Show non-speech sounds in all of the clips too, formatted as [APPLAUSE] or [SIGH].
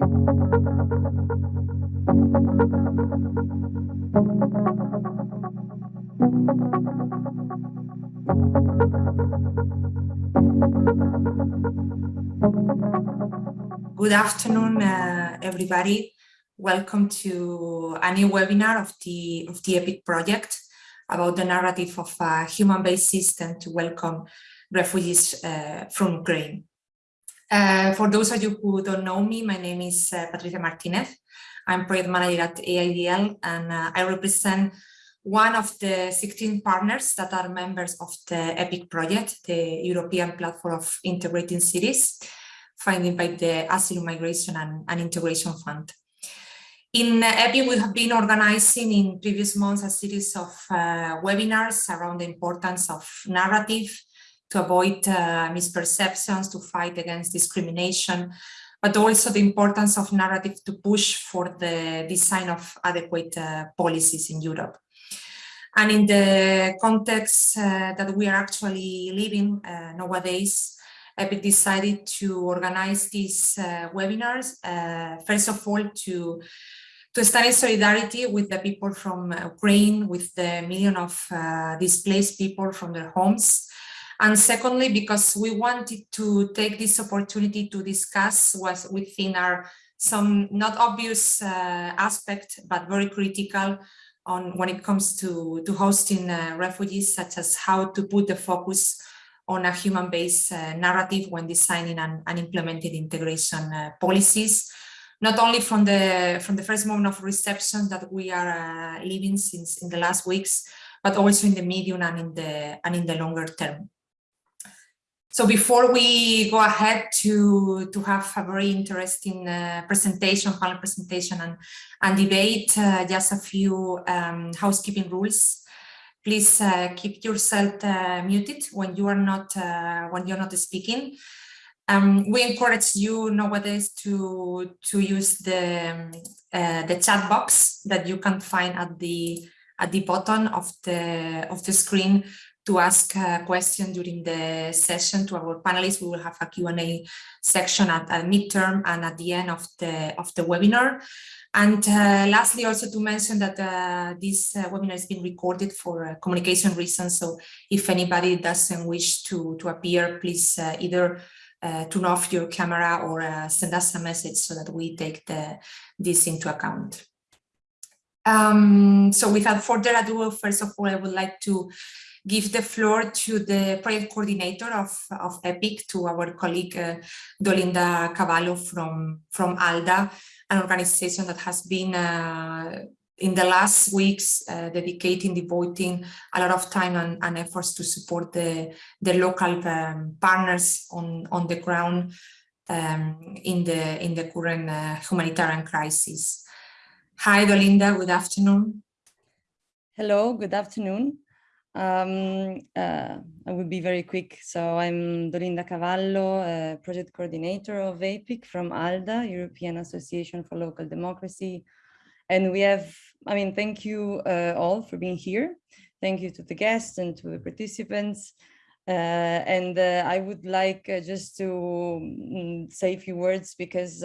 Good afternoon, uh, everybody. Welcome to a new webinar of the, of the EPIC project about the narrative of a human-based system to welcome refugees uh, from Ukraine. Uh, for those of you who don't know me, my name is uh, Patricia Martinez. I'm project manager at EIDL and uh, I represent one of the 16 partners that are members of the EPIC project, the European Platform of Integrating Cities, funded by the Asylum Migration and, and Integration Fund. In EPIC, we have been organizing in previous months a series of uh, webinars around the importance of narrative to avoid uh, misperceptions, to fight against discrimination, but also the importance of narrative to push for the design of adequate uh, policies in Europe. And in the context uh, that we are actually living uh, nowadays, EPIC decided to organize these uh, webinars, uh, first of all, to, to stand in solidarity with the people from Ukraine, with the million of displaced people from their homes, and secondly, because we wanted to take this opportunity to discuss what within our some not obvious uh, aspect, but very critical on when it comes to, to hosting uh, refugees, such as how to put the focus on a human-based uh, narrative when designing and, and implementing integration uh, policies, not only from the from the first moment of reception that we are uh, living since in the last weeks, but also in the medium and in the and in the longer term. So before we go ahead to, to have a very interesting uh, presentation, panel presentation and, and debate, uh, just a few um, housekeeping rules. Please uh, keep yourself uh, muted when you are not uh, when you're not speaking. Um, we encourage you nowadays to to use the um, uh, the chat box that you can find at the at the bottom of the of the screen to ask a question during the session to our panelists. We will have a Q&A section at, at midterm and at the end of the, of the webinar. And uh, lastly, also to mention that uh, this uh, webinar is being recorded for uh, communication reasons. So if anybody doesn't wish to, to appear, please uh, either uh, turn off your camera or send us a message so that we take the, this into account. Um, so without further ado, first of all, I would like to give the floor to the project coordinator of, of EPIC, to our colleague uh, Dolinda Cavallo from, from ALDA, an organization that has been uh, in the last weeks uh, dedicating, devoting a lot of time and, and, efforts to support the, the local um, partners on, on the ground um, in, the, in the current uh, humanitarian crisis. Hi, Dolinda, good afternoon. Hello, good afternoon. Um, uh, I will be very quick. So I'm Dolinda Cavallo, uh, project coordinator of APIC from ALDA, European Association for Local Democracy. And we have, I mean, thank you uh, all for being here. Thank you to the guests and to the participants. Uh, and uh, I would like uh, just to mm, say a few words because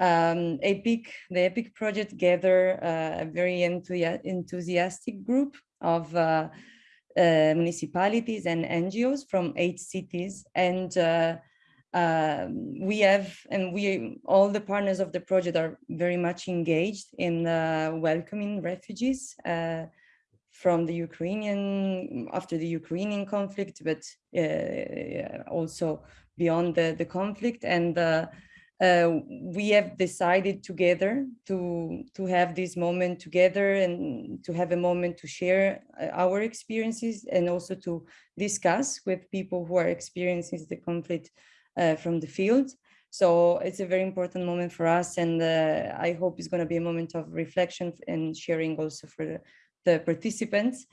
um, APIC, the EPIC project gather a very enthusiastic group of uh, uh, municipalities and NGOs from eight cities. And uh, um, we have, and we, all the partners of the project are very much engaged in welcoming refugees from the Ukrainian, after the Ukrainian conflict, but also beyond the, the conflict. And uh, we have decided together to to have this moment together and to have a moment to share uh, our experiences and also to discuss with people who are experiencing the conflict uh, from the field. So it's a very important moment for us and uh, I hope it's going to be a moment of reflection and sharing also for the, the participants.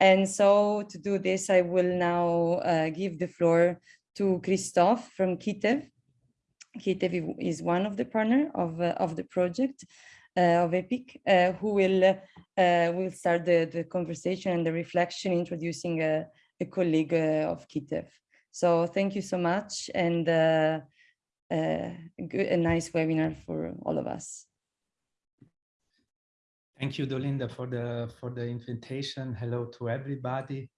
And so to do this, I will now uh, give the floor to Christophe from Kitev, Kitev is one of the partner of, uh, of the project uh, of EPIC, uh, who will will start the, the conversation and the reflection introducing a, a colleague of Kitev. So thank you so much. And a, good, a nice webinar for all of us. Thank you, Dolinda, for the for the invitation. Hello to everybody.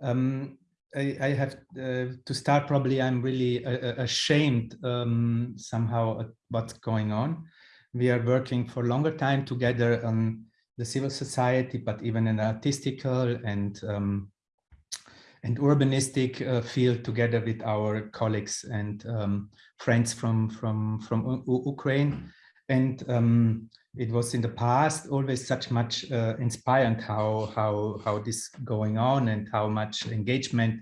Um, I, I, have uh, to start. Probably, I'm really uh, ashamed um, somehow at what's going on. We are working for longer time together on the civil society, but even in artistical and um, and urbanistic uh, field together with our colleagues and um, friends from from from U Ukraine. And um, it was in the past always such much uh, inspiring how how how this going on and how much engagement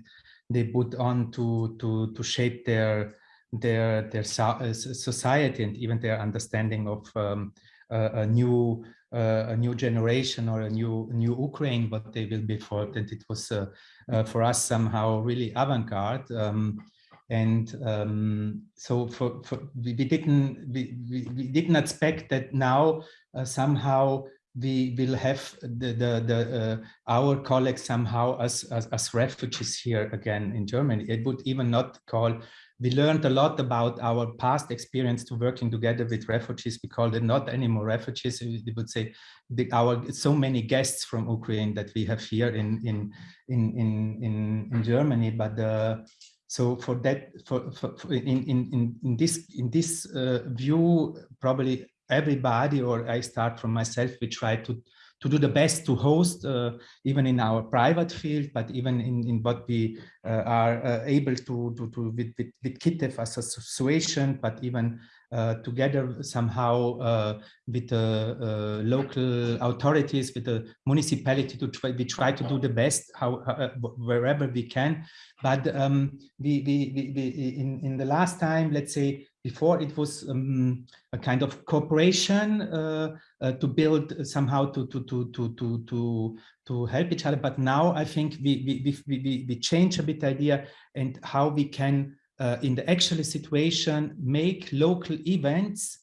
they put on to to to shape their their their uh, society and even their understanding of um, a new uh, a new generation or a new new Ukraine what they will be for. And it was uh, uh, for us somehow really avant-garde um, and um, so for, for we, we, didn't we, we, we, didn't expect that now uh, somehow we will have the the, the uh, our colleagues somehow as, as, as refugees here again in Germany. It would even not call. We learned a lot about our past experience to working together with refugees. We called it not anymore refugees. We would say the, our so many guests from Ukraine that we have here in in in in in, in Germany, but the so for that, for, for, for in, in, in this in this uh, view, probably everybody, or I start from myself, we try to to do the best to host, uh, even in our private field, but even in, in what we uh, are uh, able to, to, to with, with, with KITEV as association, but even together somehow uh, with the uh, local authorities, with the municipality to try, we try to do the best how, wherever we can. But um, we, we, we, we, in, in the last time, let's say before it was um, a kind of cooperation uh, uh, to build somehow to to to to to to to help each other. But now I think we we we we, we change a bit idea and how we can uh, in the actual situation, make local events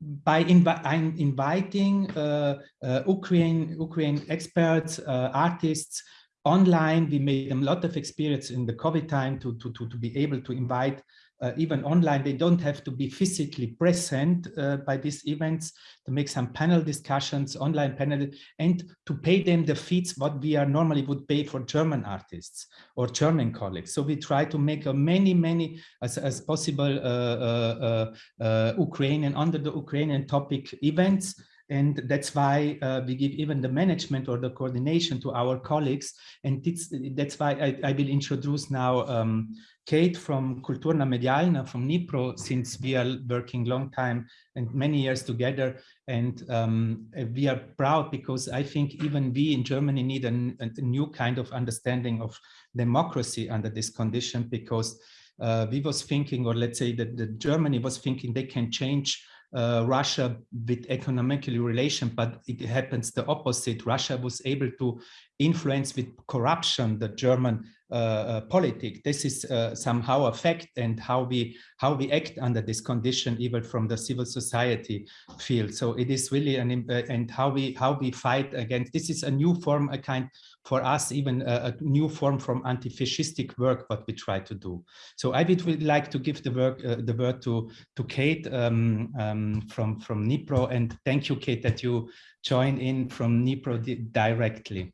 by invi inviting uh, uh, Ukraine, Ukraine experts, uh, artists online. We made a lot of experience in the COVID time to, to, to, to be able to invite uh, even online, they don't have to be physically present uh, by these events to make some panel discussions, online panel, and to pay them the fees what we are normally would pay for German artists or German colleagues. So we try to make a many, many as, as possible uh, uh, uh, uh Ukrainian under the Ukrainian topic events and that's why uh, we give even the management or the coordination to our colleagues. And that's why I, I, will introduce now um, Kate from Kultura Medialna from Dnipro, since we are working long time and many years together. And um, we are proud because I think even we in Germany need a, a new kind of understanding of democracy under this condition because uh, we was thinking, or let's say that the Germany was thinking they can change uh, Russia with economically relation, but it happens the opposite. Russia was able to influence with corruption the German uh, uh. This is uh, somehow a fact and how we how we act under this condition, even from the civil society field. So it is really an uh, and how we how we fight against. This is a new form, a kind for us, even a, a new form from anti-fascistic work, what we try to do. So I would like to give the work the word to to Kate um, um, from from Dnipro and thank you, Kate, that you join in from Dnipro directly.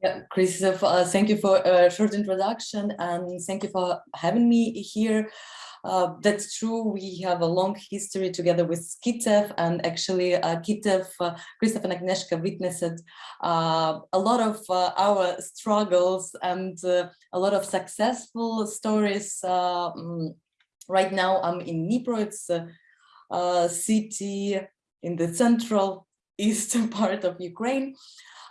Yeah, Christoph, uh, thank you for a short introduction and thank you for having me here. Uh, that's true. We have a long history together with KITEV and actually uh, KITEV, uh, Christoph and Agnieszka witnessed uh, a lot of uh, our struggles and uh, a lot of successful stories. Um, right now I'm in Dnipro, it's a city in the central [LAUGHS] eastern part of Ukraine.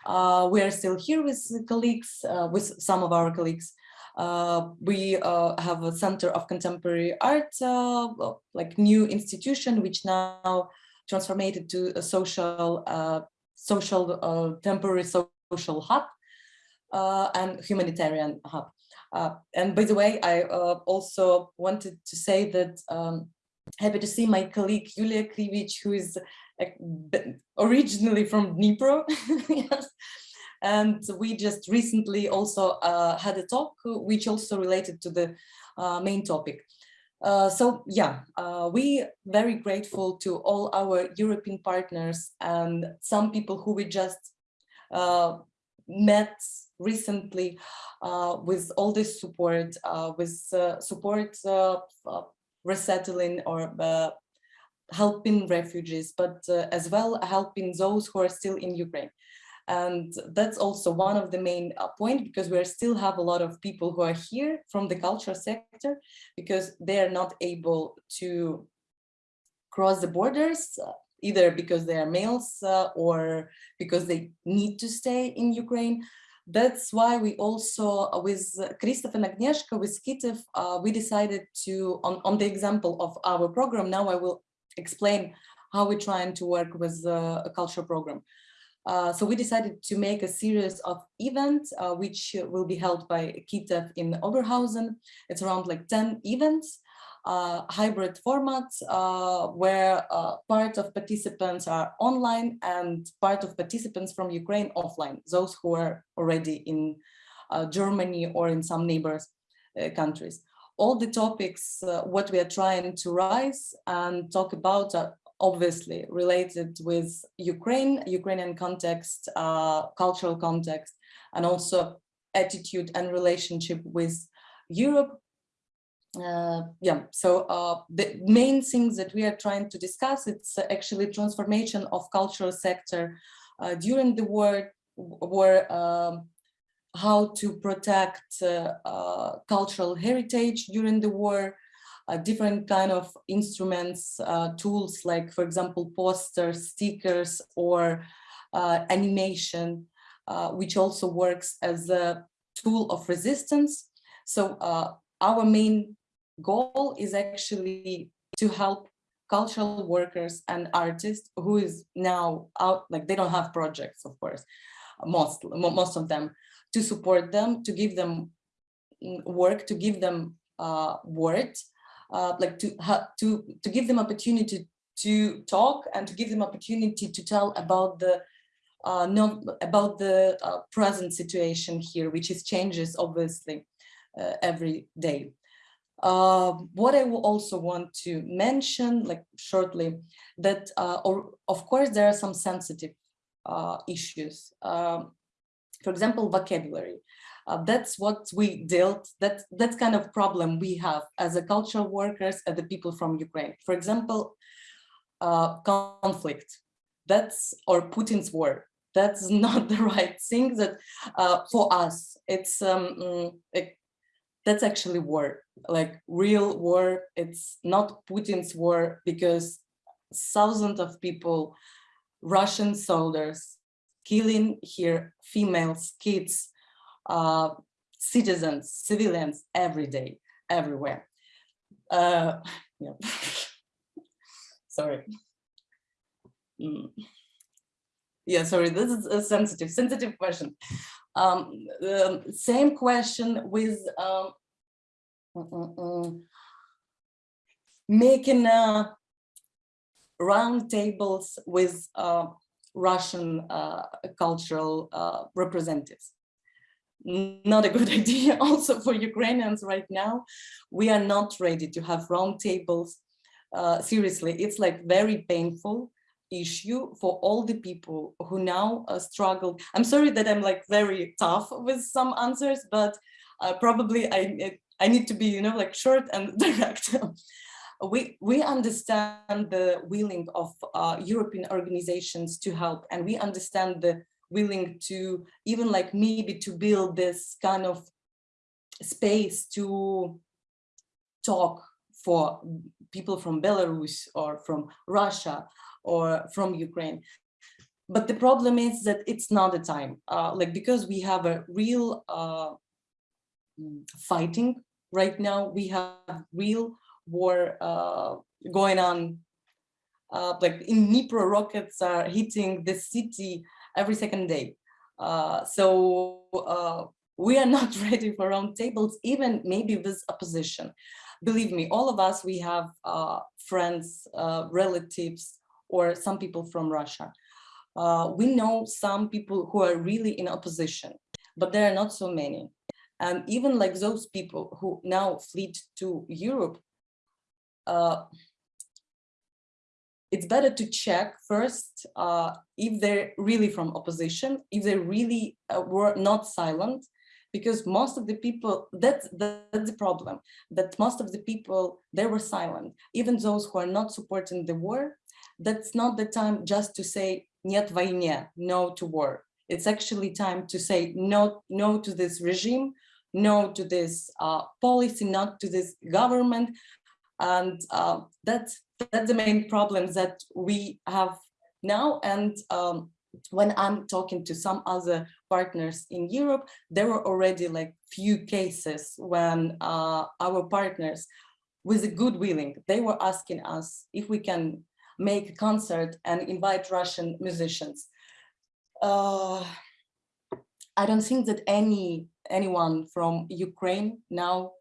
Uh, we are still here with colleagues, uh, with some of our colleagues. Uh, we uh, have a Center of Contemporary Art, uh, like new institution, which now transformed to a social, uh, social temporary social hub and humanitarian hub. and by the way, I also wanted to say that um, happy to see my colleague Yulia Krivich, who is originally from Dnipro. [LAUGHS] yes. And we just recently also uh, had a talk, which also related to the uh, main topic. Uh, so yeah, uh, we very grateful to all our European partners and some people who we just uh, met recently uh, with all this support, with support resettling or helping refugees, but as well helping those who are still in Ukraine. And that's also one of the main uh, point because we still have a lot of people who are here from the culture sector because they are not able to cross the borders uh, either because they are males uh, or because they need to stay in Ukraine. That's why we also, uh, with Christoph and Agnieszka, with Skitev, uh, we decided to, on, on the example of our program, now I will explain how we're trying to work with uh, a culture program. Uh, so we decided to make a series of events, uh, which will be held by KITEV in Oberhausen. It's around like 10 events, uh, hybrid formats, uh, where uh, part of participants are online and part of participants from Ukraine offline, those who are already in Germany or in some neighbors countries all the topics, uh, what we are trying to rise and talk about are obviously related with Ukraine, Ukrainian context, uh, cultural context, and also attitude and relationship with Europe. Uh, yeah, so uh, the main things that we are trying to discuss, it's actually transformation of cultural sector uh, during the war, war um, how to protect uh, uh, cultural heritage during the war, uh, different kind of instruments, tools like, for example, posters, stickers, or animation, which also works as a tool of resistance. So our main goal is actually to help cultural workers and artists who is now out, like they don't have projects, of course, most, most of them, to support them, to give them work, to give them uh, words, uh, like to to to give them opportunity to talk and to give them opportunity to tell about the uh, about the uh, present situation here, which is changes obviously uh, every day. Uh, what I will also want to mention, like shortly, that uh, or, of course there are some sensitive uh, issues. For example, vocabulary. Uh, that's what we dealt, that, that's kind of problem we have as a cultural workers and the people from Ukraine. For example, uh, conflict, that's, or Putin's war, that's [LAUGHS] not the right thing that uh, for us, it's, um, mm, it, that's actually war, like real war. It's not Putin's war because thousands of people, Russian soldiers, killing here females, kids, uh, citizens, civilians every day, everywhere. Uh, [LAUGHS] yeah. [LAUGHS] sorry. Mm. Yeah, sorry, this is a sensitive, sensitive question. Um, um, same question with um, making uh, round tables with uh, Russian uh, cultural uh, representatives not a good [LAUGHS] idea also for Ukrainians right now. We are not ready to have roundtables. Uh, seriously, it's like very painful issue for all the people who now uh, struggle. I'm sorry that I'm like very tough with some answers, but uh, probably I, I need to be, you know, like short and [LAUGHS] direct. We, we understand the willing of uh, European organizations to help and we understand the willing to even like maybe to build this kind of space to talk for people from Belarus or from Russia or from Ukraine. But the problem is that it's not the time, uh, like because we have a real uh, fighting right now, we have real war uh, going on. Uh, like in Dnipro, rockets are hitting the city every second day. Uh, so uh, we are not [LAUGHS] ready for roundtables, even maybe with opposition. Believe me, all of us, we have uh, friends, relatives, or some people from Russia. Uh, we know some people who are really in opposition, but there are not so many. And even like those people who now fled to Europe, uh, it's better to check first uh, if they're really from opposition, if they really uh, were not silent, because most of the people, that's, that's the problem, that most of the people, they were silent, even those who are not supporting the war, that's not the time just to say нет войне, no to war. It's actually time to say no, no to this regime, no to this uh, policy, not to this government. and uh, that's, that's the main problems that we have now. And um, when I'm talking to some other partners in Europe, there were already like few cases when uh, our partners with a good willing, they were asking us if we can make a concert and invite Russian musicians. Uh, I don't think that any anyone from Ukraine now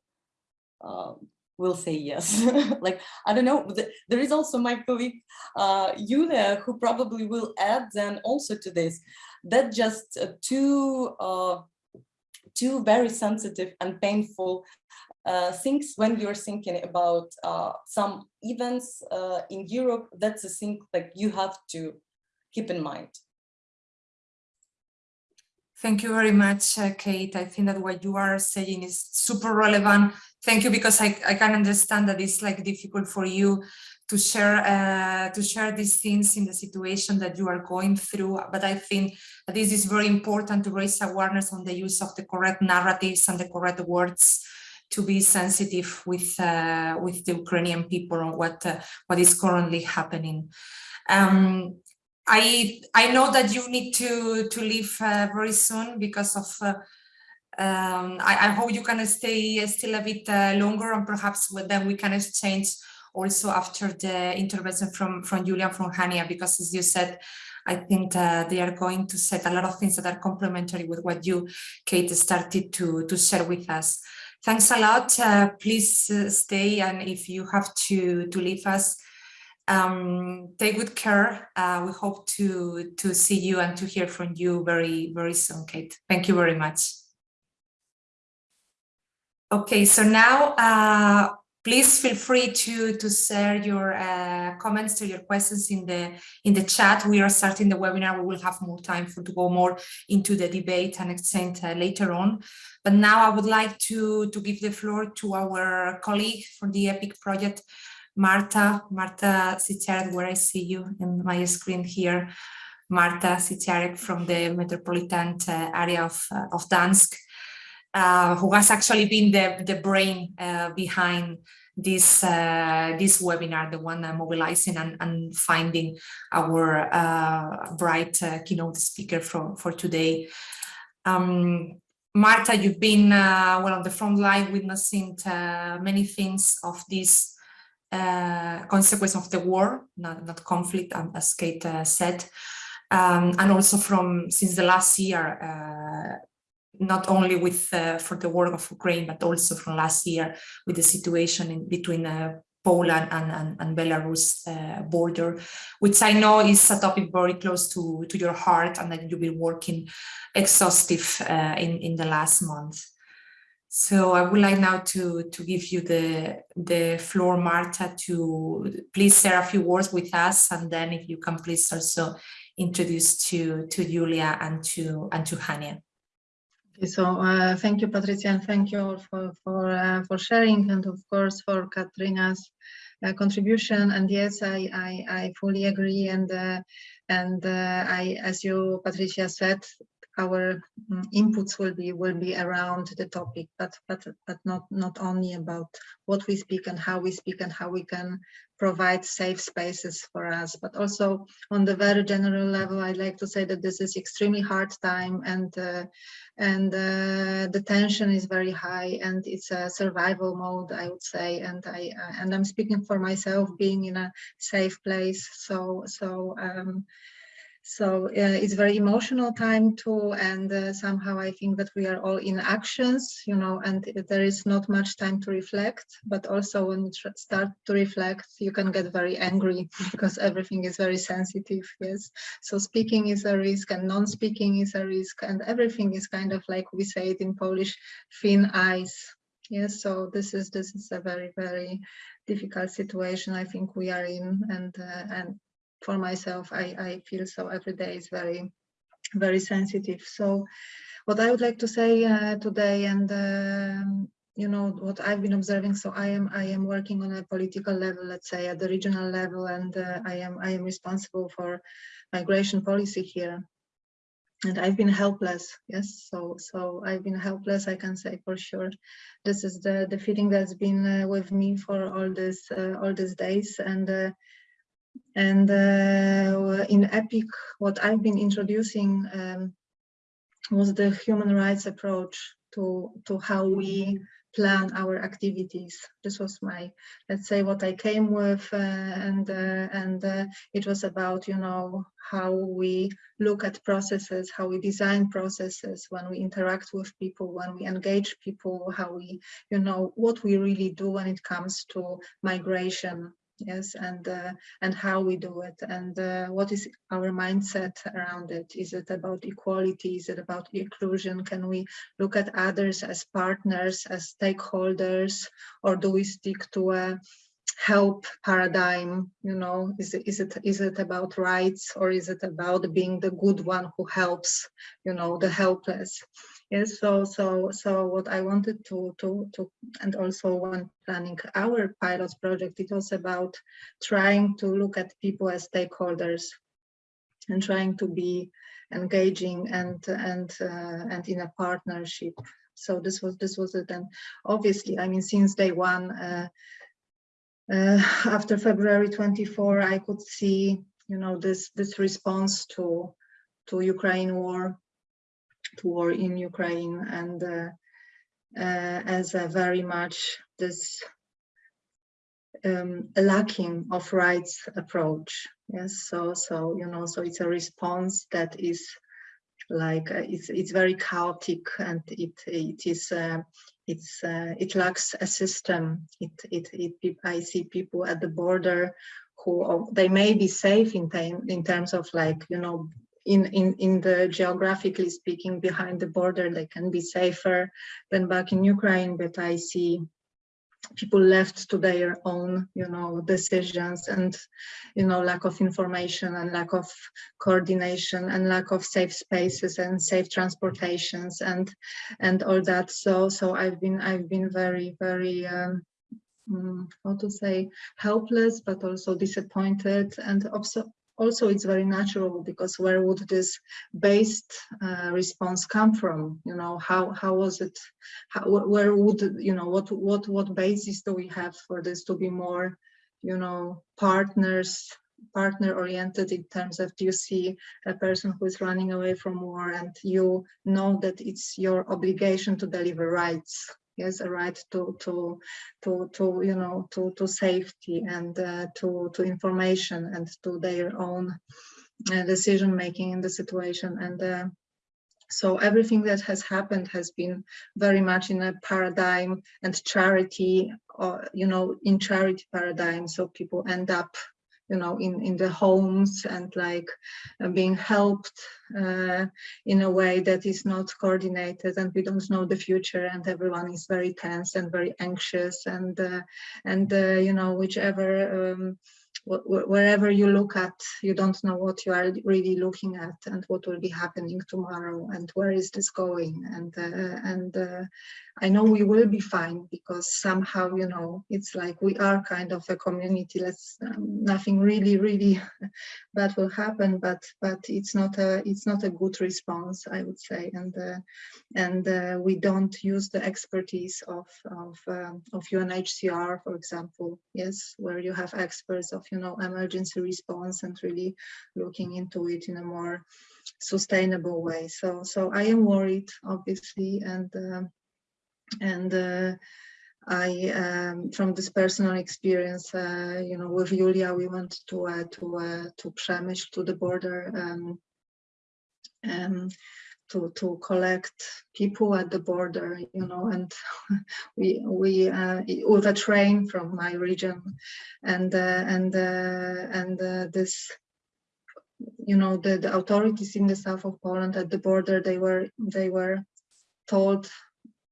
uh, will say yes. [LAUGHS] like, I don't know, there is also my colleague uh, Yulia who probably will add then also to this, that just uh, two, uh, two very sensitive and painful uh, things when you're thinking about uh, some events uh, in Europe, that's a thing that you have to keep in mind. Thank you very much, uh, Kate. I think that what you are saying is super relevant. Thank you, because I, I can understand that it's like difficult for you to share uh, to share these things in the situation that you are going through. But I think that this is very important to raise awareness on the use of the correct narratives and the correct words to be sensitive with uh, with the Ukrainian people on what uh, what is currently happening. Um, I I know that you need to to leave uh, very soon because of. Uh, um, I, I, hope you can stay still a bit uh, longer and perhaps then we can exchange also after the intervention from from Julian from Hania because as you said I think uh, they are going to set a lot of things that are complementary with what you Kate started to to share with us. Thanks a lot. Uh, please uh, stay and if you have to to leave us um, take good care. Uh, we hope to, to see you and to hear from you very, very soon, Kate. Thank you very much. Okay, so now uh, please feel free to, to share your uh, comments to your questions in the in the chat. We are starting the webinar. We will have more time for to go more into the debate and exchange uh, later on. But now I would like to, to give the floor to our colleague for the EPIC project, Marta, Marta Siciarek, where I see you in my screen here, Marta Siciarek from the metropolitan uh, area of, uh, of Gdańsk, uh, who has actually been the, the brain uh, behind this uh, this webinar, the one mobilizing and, and finding our uh, bright keynote speaker for, for today. Um, Marta, you've been well on the front line witnessing many things of this uh, consequence of the war, not, not conflict, um, as Kate uh, said, um, and also from since the last year, uh, not only with uh, for the war of Ukraine, but also from last year with the situation in between uh, Poland and, and, and Belarus uh, border, which I know is a topic very close to, to your heart and that you've been working exhaustive in, in the last month. So I would like now to, to give you the, the floor, Marta, to please share a few words with us. And then if you can please also introduce to, to Julia and to, and to Hania. Okay, so uh, thank you, Patricia, and thank you all for, for, uh, for sharing and of course for Katrina's uh, contribution. And yes, I, I, I fully agree. And uh, and uh, I, as you, Patricia said, our mm, inputs will be will be around the topic, but but but not not only about what we speak and how we speak and how we can provide safe spaces for us, but also on the very general level, I'd like to say that this is extremely hard time and uh, and uh, the tension is very high and it's a survival mode, I would say, and I uh, and I'm speaking for myself, being in a safe place. So so. Um, so uh, it's very emotional time too, and uh, somehow I think that we are all in actions, you know, and there is not much time to reflect. But also when you start to reflect, you can get very angry [LAUGHS] because everything is very sensitive. Yes, so speaking is a risk, and non-speaking is a risk, and everything is kind of like we say it in Polish, thin ice Yes, so this is this is a very very difficult situation I think we are in, and uh, and for myself I I feel so every day is very very sensitive. So what I would like to say uh, today, and um, you know what I've been observing. So I am I am working on a political level, let's say at the regional level, and uh, I am I am responsible for migration policy here and I've been helpless. Yes, so so I've been helpless. I can say for sure. This is the the feeling that's been uh, with me for all this uh, all these days, and uh, and uh, in Epic, what I've been introducing um, was the human rights approach to to how we plan our activities. This was my, let's say, what I came with, uh, and uh, and uh, it was about, you know, how we look at processes, how we design processes, when we interact with people, when we engage people, how we, you know, what we really do when it comes to migration yes and uh, and how we do it and uh, what is our mindset around it? Is it about equality? Is it about inclusion? Can we look at others as partners as stakeholders or do we stick to a help paradigm you know? Is it is it is it about rights or is it about being the good one who helps you know the helpless yes so so so what i wanted to to to and also when planning our pilot project it was about trying to look at people as stakeholders and trying to be engaging and and uh, and in a partnership. So this was this was it. And obviously i mean since day one uh, uh, [LAUGHS] after February 24, I could see, you know, this this response to to Ukraine war, to war in Ukraine, and uh, uh, as a very much this um, lacking of rights approach. Yes, so so you know, so it's a response that is like uh, it's it's very chaotic and it it is uh, it's uh, it lacks a system it, it it i see people at the border who they may be safe in time in terms of like you know in in in the geographically speaking behind the border they can be safer than back in ukraine but i see people left to their own you know decisions and you know lack of information and lack of coordination and lack of safe spaces and safe transportations and and all that. So so i've been i've been very very um, mm, how to say helpless but also disappointed and also also it's very natural because where would this based uh, response come from? You know how how was it? How, where would you know what what what basis do we have for this to be more you know partners partner oriented in terms of do you see a person who is running away from war and you know that it's your obligation to deliver rights yes a right to to to to you know to to safety and uh, to to information and to their own uh, decision making in the situation. And uh, so everything that has happened has been very much in a paradigm and charity or you know in charity paradigm. So people end up you know, in, in the homes and like uh, being helped uh, in a way that is not coordinated and we don't know the future and everyone is very tense and very anxious and, uh, and uh, you know, whichever um, wherever you look at, you don't know what you are really looking at and what will be happening tomorrow and where is this going. And uh, and uh, I know we will be fine because somehow, you know, it's like we are kind of a community. Let's um, nothing really, really [LAUGHS] bad will happen, but but it's not a it's not a good response, I would say. And uh, and uh, we don't use the expertise of of um, of UNHCR, for example. Yes, where you have experts of you know, emergency response and really looking into it in a more sustainable way. So, so I am worried, obviously, and uh, and uh, I, um, from this personal experience, uh, you know, with Julia, we went to uh, to uh, to Przemyśl, to the border, um, um, to to collect people at the border you know and [LAUGHS] we we uh, with a train from my region. And uh, and uh, and this you know the, the authorities in the south of Poland at the border they were they were told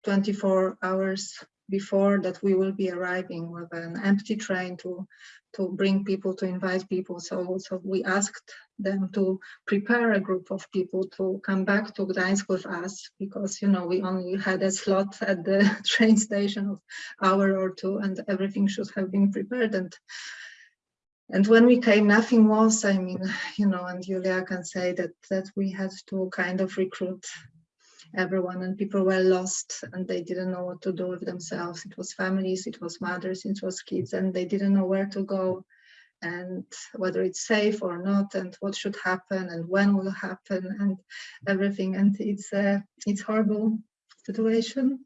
24 hours before that we will be arriving with an empty train to to bring people to invite people. So so we asked them to prepare a group of people to come back to Gdańsk with us because you know we only had a slot at the [LAUGHS] train station of hour or two and everything should have been prepared. And and when we came nothing was i mean you know and julia can say that that we had to kind of recruit everyone and people were lost and they didn't know what to do with themselves. It was families, it was mothers, it was kids and they didn't know where to go and whether it's safe or not and what should happen and when will happen and everything and it's a it's horrible situation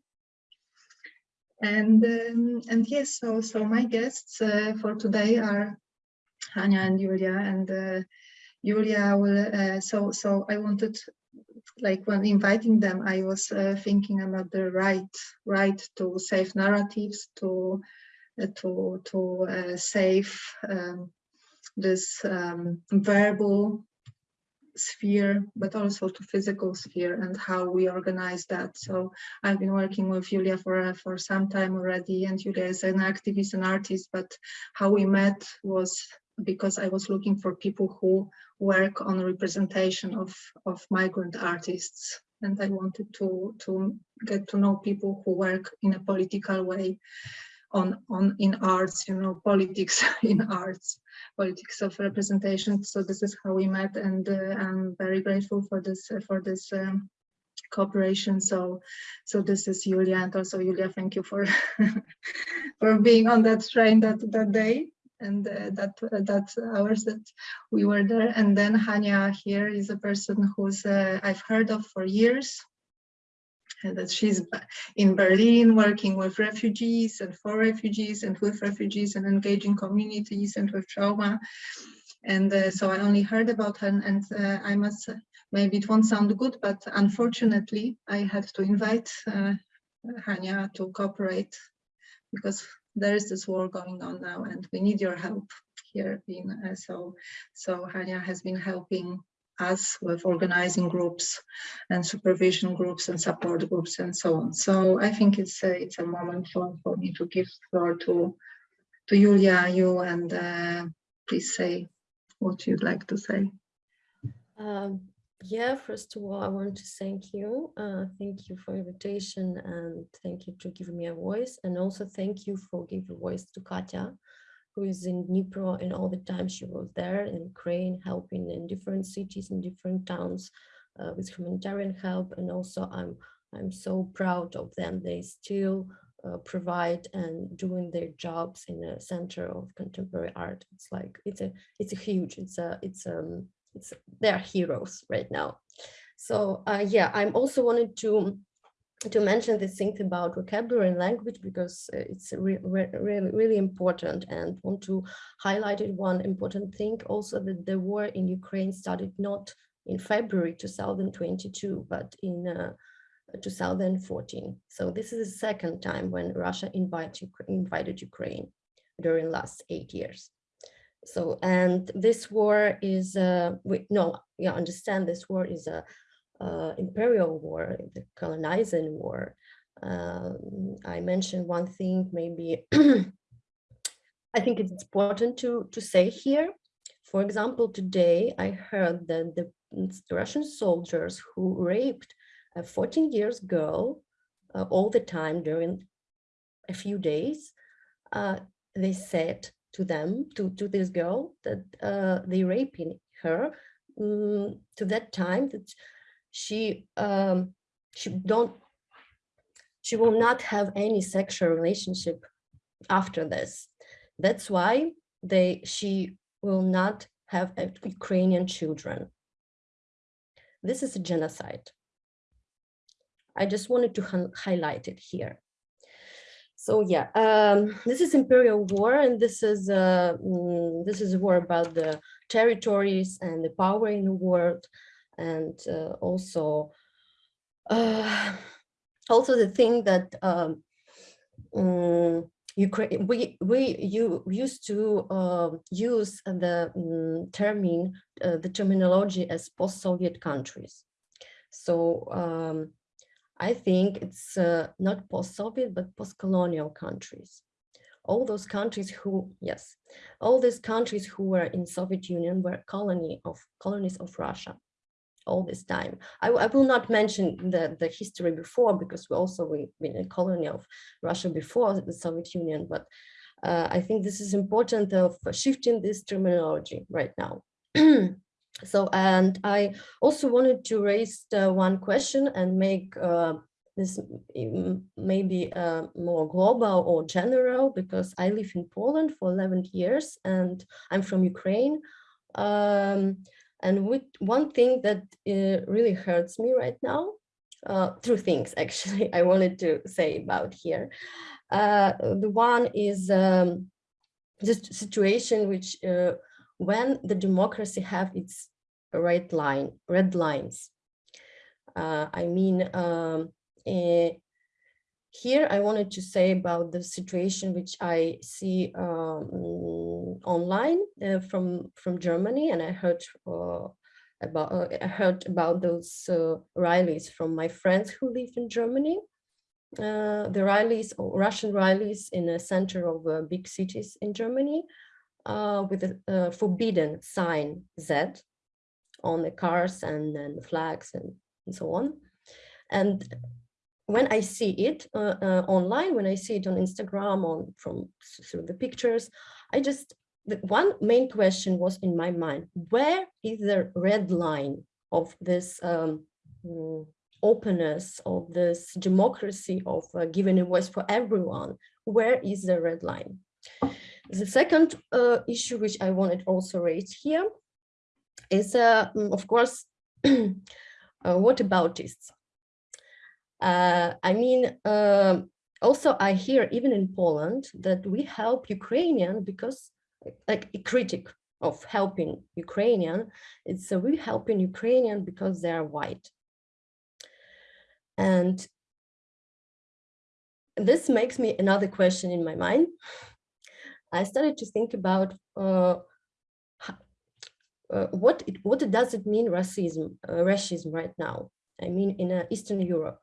and um, and yes so so my guests uh, for today are Hania and Julia and uh, Julia will uh, so so I wanted like when inviting them, I was uh, thinking about the right, right to save narratives, to uh, to to uh, save um, this um, verbal sphere, but also to physical sphere and how we organize that. So I've been working with Julia for for some time already, and Julia is an activist and artist. But how we met was because I was looking for people who work on representation of, of migrant artists. And I wanted to, to get to know people who work in a political way on, on in arts, you know, politics [LAUGHS] in arts, politics of representation. So this is how we met and uh, I'm very grateful for this, uh, for this um, cooperation. So, so this is Julia and also Julia, thank you for, [LAUGHS] for being on that train that, that day and uh, that uh, that hours that we were there. And then Hania here is a person who's uh, I've heard of for years. And that she's in Berlin working with refugees and for refugees and with refugees and engaging communities and with trauma. And uh, so I only heard about her and uh, I must, maybe it won't sound good, but unfortunately I had to invite uh, Hania to cooperate because there is this war going on now and we need your help here in uh, so so Hania has been helping us with organizing groups and supervision groups and support groups and so on. So I think it's a, it's a moment for, for me to give floor to to Julia you and uh, please say what you'd like to say. Um, yeah, first of all, I want to thank you. Uh, thank you for invitation and thank you to give me a voice. And also thank you for giving voice to Katya, who is in Dnipro and all the time she was there in Ukraine, helping in different cities and different towns uh, with humanitarian help. And also I'm, I'm so proud of them. They still uh, provide and doing their jobs in a center of contemporary art. It's like, it's a, it's a huge, it's a, it's um, it's they're heroes right now. So uh, yeah, I'm also wanted to to mention this thing about vocabulary and language because uh, it's re re really really important and want to highlight it. One important thing also that the war in Ukraine started not in February 2022 but in uh, 2014 so this is the second time when Russia invite, invited Ukraine during last eight years so and this war is uh we no you understand this war is a uh, imperial war the colonizing war. Um, i mentioned one thing maybe [CLEARS THROAT] i think it's important to to say here. For example today i heard that the russian soldiers who raped a 14 years girl uh, all the time during a few days uh, they said to them, to, to this girl, that uh, they raping her um, to that time that she um, she don't she will not have any sexual relationship after this. That's why they she will not have Ukrainian children. This is a genocide. I just wanted to highlight it here. So yeah, um, this is imperial war, and this is uh, mm, this is a war about the territories and the power in the world, and uh, also uh, also the thing that um, um, Ukraine we we you used to uh, use the um, term uh, the terminology as post-Soviet countries. So um, I think it's uh, not post-Soviet, but post-colonial countries. All those countries who, yes, all these countries who were in Soviet Union were colony of colonies of Russia all this time. I, I will not mention the, the history before because we also we been a colony of Russia before the Soviet Union, but uh, I think this is important of shifting this terminology right now. [CLEARS THROAT] so, and I also wanted to raise one question and make uh, this maybe uh, more global or general because I live in Poland for 11 years and I'm from Ukraine. Um, and with one thing that uh, really hurts me right now, uh, two things [LAUGHS] actually I wanted to say about here. Uh, the one is um, situation which uh, when the democracy have its red line, red lines. Uh, I mean, um, eh, here I wanted to say about the situation which I see um, online uh, from from Germany, and I heard uh, about uh, I heard about those uh, rallies from my friends who live in Germany. Uh, the rallies, Russian rallies in the center of big cities in Germany, with a forbidden sign Z on the cars and, and flags and, and so on. And when I see it uh, uh, online, when I see it on Instagram, on from through the pictures, I just the one main question was in my mind: where is the red line of this um, mm, openness, of this democracy, of uh, giving a voice for everyone? Where is the red line? The second uh, issue which I wanted also raise here is, uh, mm, of course, [CLEARS THROAT] uh, what about this? Uh, I mean, uh, also I hear even in Poland that we help Ukrainian because like a critic of helping Ukrainian, it's we helping Ukrainian because they are white. And this makes me another question in my mind. I started to think about uh, uh, what it, what does it mean racism, uh, racism right now? I mean, in Eastern Europe,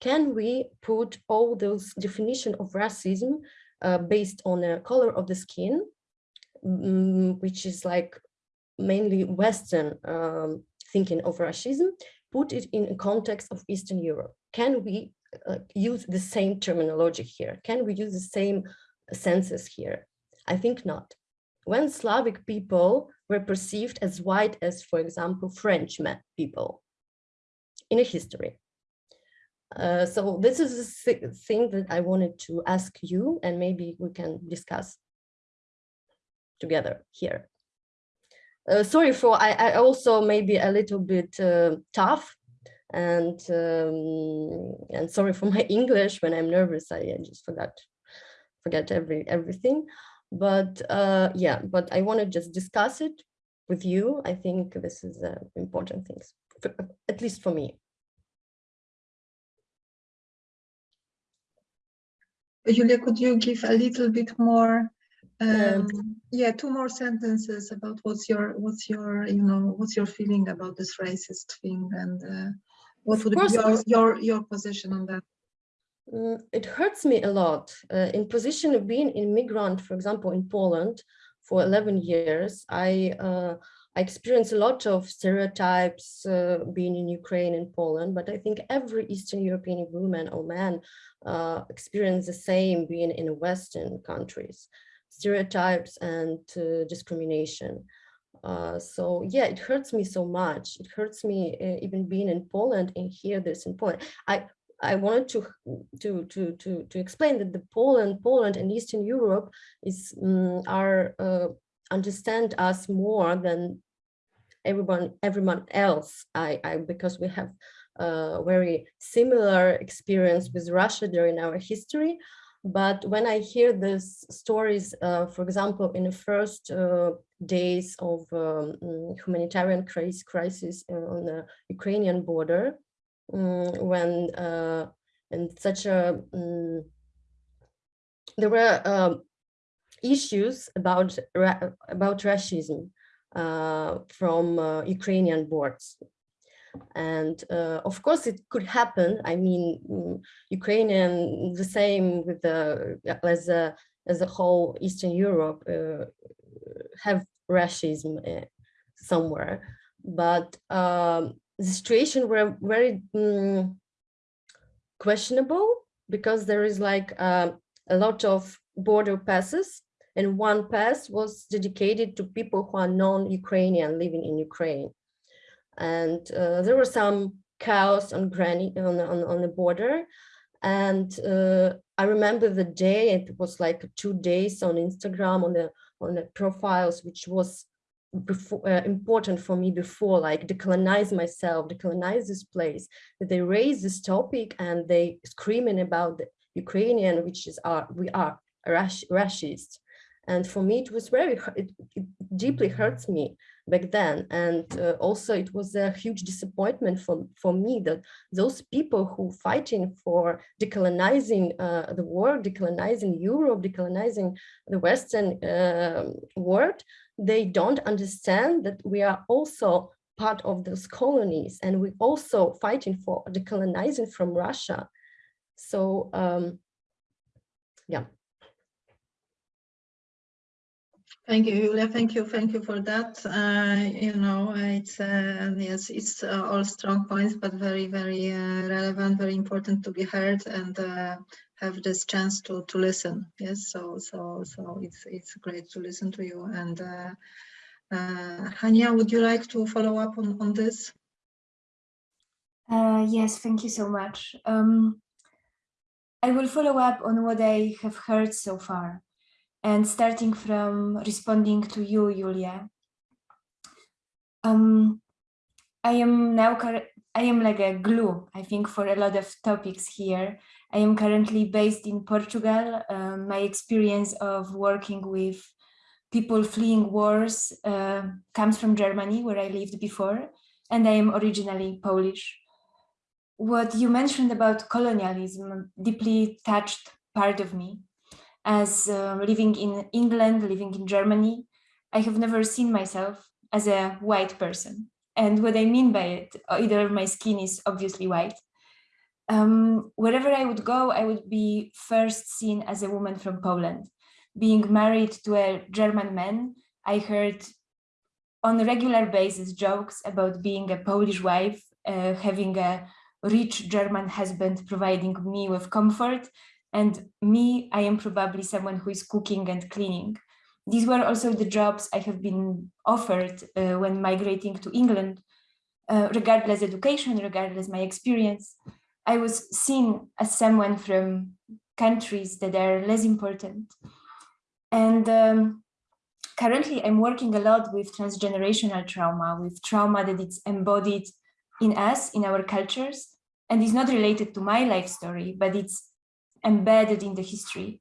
can we put all those definition of racism based on the color of the skin, um, which is like mainly Western um, thinking of racism, put it in a context of Eastern Europe? Can we uh, use the same terminology here? Can we use the same senses here? I think not. When Slavic people were perceived as white as, for example, French people in a history, uh, so this is a thing that I wanted to ask you and maybe we can discuss together here. Uh, sorry for, I, I also maybe a little bit uh, tough and um, and sorry for my [LAUGHS] English when I'm nervous, I, I just forgot forget every everything. But uh, yeah, but I want to just discuss it with you. I think this is uh, important things, for, at least for me. Julia, could you give a little bit more, um, yeah, two more sentences about what's your, what's your, you know, what's your feeling about this racist thing and uh, what would be your, your, your position on that? Mm, it hurts me a lot. Uh, in position of being a migrant, for example, in Poland for 11 years, I uh, I experienced a lot of stereotypes uh, being in Ukraine and Poland, but I think every Eastern European woman or man uh, experience the same being in Western countries, stereotypes and uh, discrimination. Uh, so yeah, it hurts me so much. It hurts me uh, even being in Poland and hear this in Poland. I I wanted to to to to to explain that the Poland, Poland and Eastern Europe is um, are uh, understand us more than everyone everyone else. I, I because we have a very similar experience with Russia during our history. But when I hear these stories, uh, for example, in the first uh, days of um, humanitarian crisis, crisis on the Ukrainian border, um, when uh, and such a um, there were um, issues about about racism uh, from uh, Ukrainian boards. And uh, of course, it could happen. I mean, mm, Ukrainian, the same with the as a as a whole Eastern Europe uh, have racism uh, somewhere, but um, the situation were very um, questionable because there is like uh, a lot of border passes and one pass was dedicated to people who are non-Ukrainian living in Ukraine. And uh, there was some chaos on, granny, on, on, on the border. And uh, I remember the day, it was like two days on Instagram on the, on the profiles, which was before, uh, important for me before, like decolonize myself, decolonize this place, that they raise this topic and they screaming about the Ukrainian, which is our, we are rash, racist. And for me, it was very, it, it deeply hurts me back then. And uh, also it was a huge disappointment for, for me that those people who fighting for decolonizing uh, the world, decolonizing Europe, decolonizing the Western uh, world, they don't understand that we are also part of those colonies and we also fighting for decolonizing from Russia. So um, yeah. Thank you, Julia. Thank you. Thank you for that. Uh, you know, it's uh, yes, it's uh, all strong points, but very, very uh, relevant, very important to be heard and uh, have this chance to to listen. Yes, so so so it's it's great to listen to you. And uh, Hania, would you like to follow up on on this? yes, thank you so much. Um, I will follow up on what I have heard so far. And starting from responding to you, Julia, um, I am now, I am like a glue, I think, for a lot of topics here. I am currently based in Portugal. Um, my experience of working with people fleeing wars uh, comes from Germany, where I lived before, and I am originally Polish. What you mentioned about colonialism deeply touched part of me as uh, living in England, living in Germany, I have never seen myself as a white person. And what I mean by it, either my skin is obviously white. Um, wherever I would go, I would be first seen as a woman from Poland. Being married to a German man, I heard on a regular basis jokes about being a Polish wife, uh, having a rich German husband providing me with comfort and me, I am probably someone who is cooking and cleaning. These were also the jobs I have been offered uh, when migrating to England, uh, regardless education, regardless my experience. I was seen as someone from countries that are less important. And um, currently I'm working a lot with transgenerational trauma, with trauma that it's embodied in us, in our cultures, and is not related to my life story, but it's embedded in the history.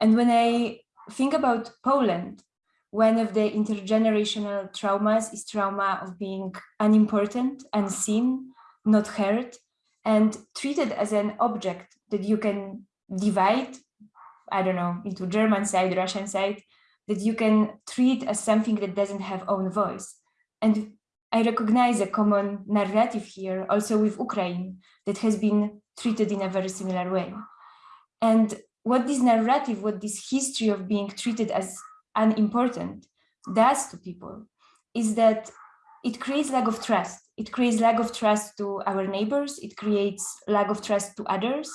And when I think about Poland, one of the intergenerational traumas is trauma of being unimportant, unseen, not heard, and treated as an object that you can divide, I don't know, into German side, Russian side, that you can treat as something that doesn't have own voice. And I recognize a common narrative here also with Ukraine that has been treated in a very similar way. And what this narrative, what this history of being treated as unimportant does to people is that it creates lack of trust. It creates lack of trust to our neighbors. It creates lack of trust to others.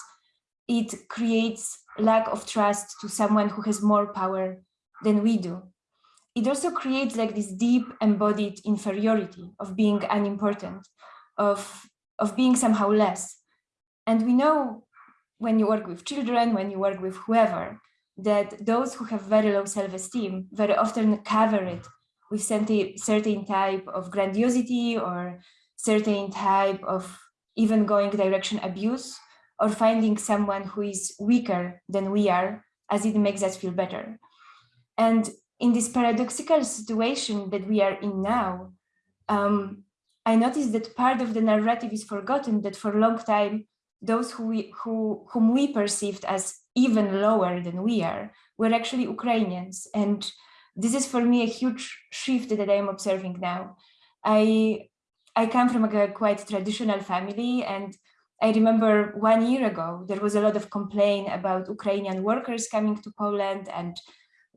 It creates lack of trust to someone who has more power than we do. It also creates like this deep embodied inferiority of being unimportant, of, of being somehow less. And we know when you work with children, when you work with whoever, that those who have very low self-esteem very often cover it with certain type of grandiosity or certain type of even going direction abuse or finding someone who is weaker than we are as it makes us feel better. And in this paradoxical situation that we are in now, um, I noticed that part of the narrative is forgotten that for a long time those who we, who, whom we perceived as even lower than we are were actually Ukrainians. And this is for me a huge shift that I am observing now. I, I come from a quite traditional family and I remember one year ago, there was a lot of complaint about Ukrainian workers coming to Poland and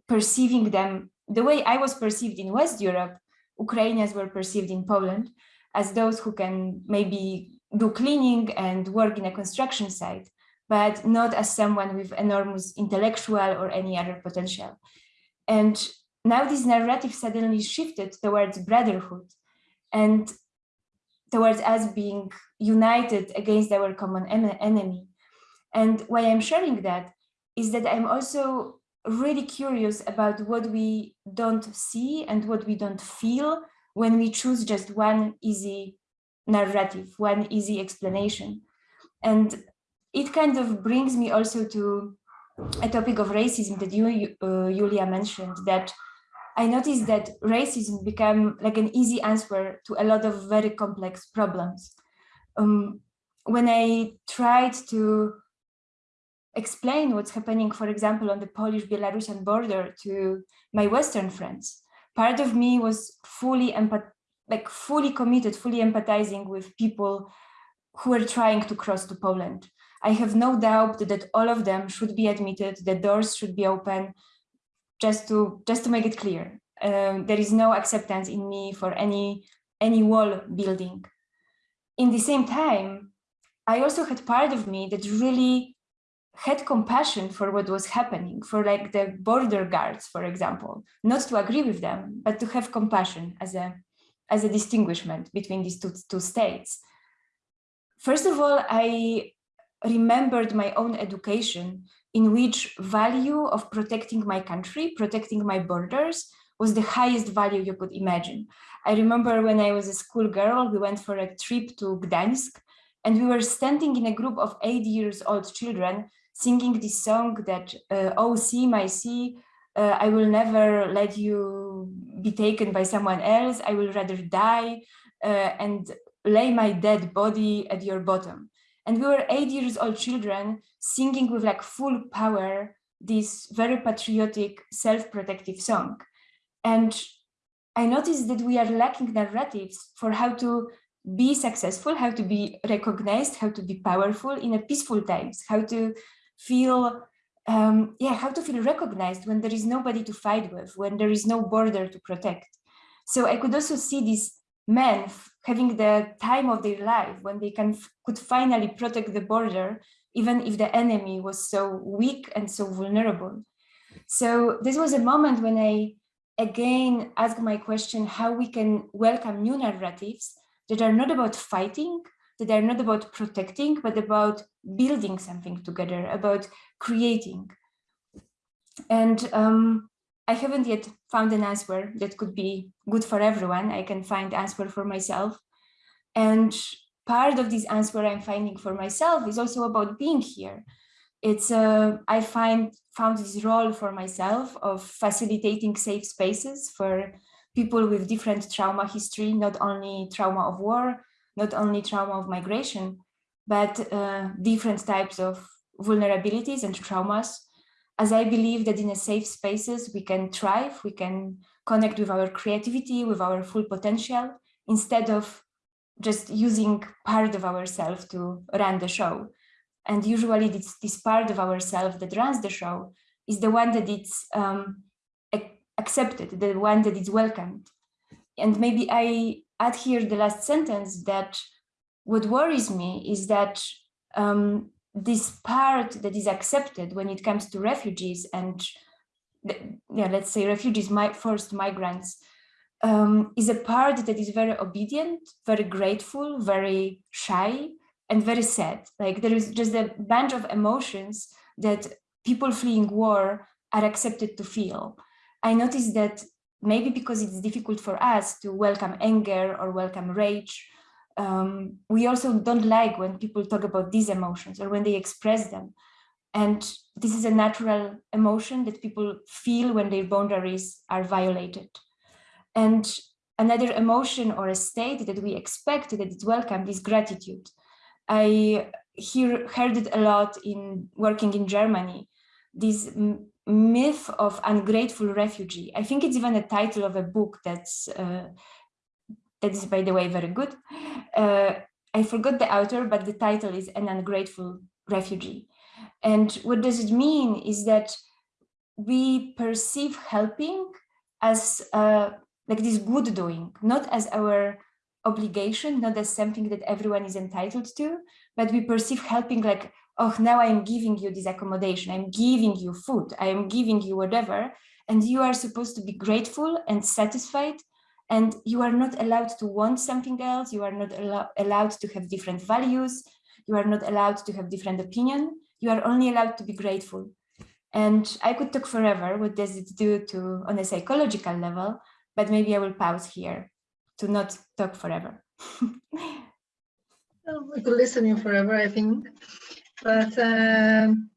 perceiving them the way I was perceived in West Europe, Ukrainians were perceived in Poland as those who can maybe do cleaning and work in a construction site, but not as someone with enormous intellectual or any other potential. And now this narrative suddenly shifted towards brotherhood and towards us being united against our common enemy. And why I'm sharing that is that I'm also really curious about what we don't see and what we don't feel when we choose just one easy narrative, one easy explanation. And it kind of brings me also to a topic of racism that you, uh, Julia, mentioned, that I noticed that racism became like an easy answer to a lot of very complex problems. Um, when I tried to explain what's happening, for example, on the Polish-Belarusian border to my Western friends, part of me was fully like fully committed, fully empathizing with people who are trying to cross to Poland. I have no doubt that all of them should be admitted, the doors should be open, just to just to make it clear. Um, there is no acceptance in me for any any wall building. In the same time, I also had part of me that really had compassion for what was happening, for like the border guards, for example, not to agree with them, but to have compassion as a as a distinguishment between these two, two states. First of all, I remembered my own education in which value of protecting my country, protecting my borders was the highest value you could imagine. I remember when I was a school girl, we went for a trip to Gdańsk and we were standing in a group of eight years old children singing this song that, uh, oh, sea, my sea, uh, I will never let you be taken by someone else. I will rather die uh, and lay my dead body at your bottom. And we were eight years old children singing with like full power this very patriotic, self-protective song. And I noticed that we are lacking narratives for how to be successful, how to be recognized, how to be powerful in a peaceful times, how to feel, um, yeah, how to feel recognized when there is nobody to fight with, when there is no border to protect. So I could also see these men having the time of their life when they can could finally protect the border, even if the enemy was so weak and so vulnerable. So this was a moment when I again ask my question how we can welcome new narratives that are not about fighting, that are not about protecting, but about building something together, about creating. And um, I haven't yet found an answer that could be good for everyone. I can find answer for myself. And part of this answer I'm finding for myself is also about being here. It's uh, I find found this role for myself of facilitating safe spaces for people with different trauma history, not only trauma of war, not only trauma of migration, but uh, different types of vulnerabilities and traumas as I believe that in a safe spaces, we can thrive, we can connect with our creativity, with our full potential, instead of just using part of ourselves to run the show. And usually this, this part of ourselves that runs the show is the one that it's um, accepted, the one that is welcomed. And maybe I add here the last sentence that what worries me is that um, this part that is accepted when it comes to refugees and yeah, let's say refugees, my first migrants, um, is a part that is very obedient, very grateful, very shy, and very sad. Like there is just a bunch of emotions that people fleeing war are accepted to feel. I noticed that maybe because it's difficult for us to welcome anger or welcome rage um, we also don't like when people talk about these emotions or when they express them. And this is a natural emotion that people feel when their boundaries are violated. And another emotion or a state that we expect that is welcomed is gratitude. I hear, heard it a lot in working in Germany, this myth of ungrateful refugee. I think it's even a title of a book that's uh, that is, by the way, very good. Uh, I forgot the author, but the title is An Ungrateful Refugee. And what does it mean is that we perceive helping as uh, like this good doing, not as our obligation, not as something that everyone is entitled to, but we perceive helping like, oh, now I'm giving you this accommodation, I'm giving you food, I am giving you whatever, and you are supposed to be grateful and satisfied, and you are not allowed to want something else, you are not allo allowed to have different values, you are not allowed to have different opinion, you are only allowed to be grateful. And I could talk forever, what does it do to on a psychological level, but maybe I will pause here to not talk forever. [LAUGHS] well, we could listen you forever, I think. But um,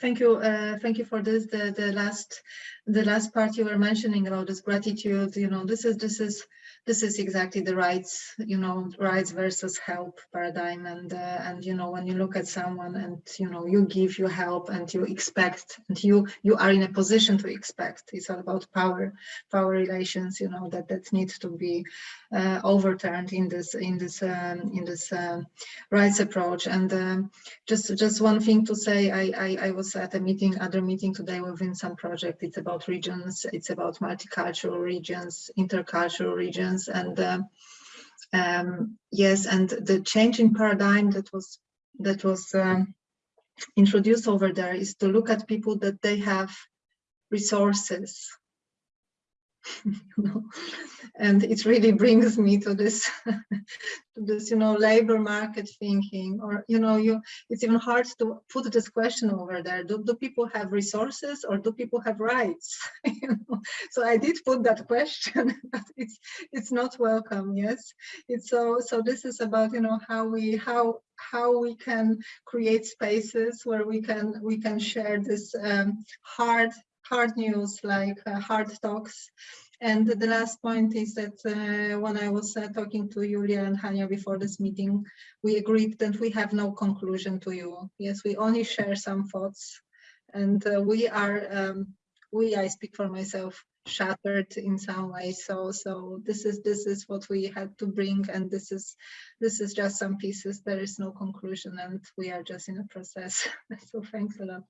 thank you, uh, thank you for this. The the last the last part you were mentioning about this gratitude. You know, this is this is this is exactly the rights, you know, rights versus help paradigm. And, uh, and, you know, when you look at someone and, you know, you give, you help and you expect and you, you are in a position to expect, it's all about power, power relations, you know, that, that needs to be uh, overturned in this, in this, um, in this um, rights approach. And um, just, just one thing to say, I, I, I was at a meeting, other meeting today within some project. It's about regions. It's about multicultural regions, intercultural regions and uh, um, yes and the change in paradigm that was that was um, introduced over there is to look at people that they have resources [LAUGHS] you know and it really brings me to this [LAUGHS] to this you know labor market thinking or you know you it's even hard to put this question over there. Do, do people have resources or do people have rights? [LAUGHS] You know? so i did put that question but it's it's not welcome yes. It's so so this is about you know how we how how we can create spaces where we can we can share this um, hard hard news like uh, hard talks and the last point is that uh, when I was uh, talking to Julia and Hania before this meeting, we agreed that we have no conclusion to you. Yes, we only share some thoughts and uh, we are, um, we, I speak for myself, shattered in some way. So, so this is, this is what we had to bring and this is, this is just some pieces. There is no conclusion and we are just in a process. [LAUGHS] so thanks a lot.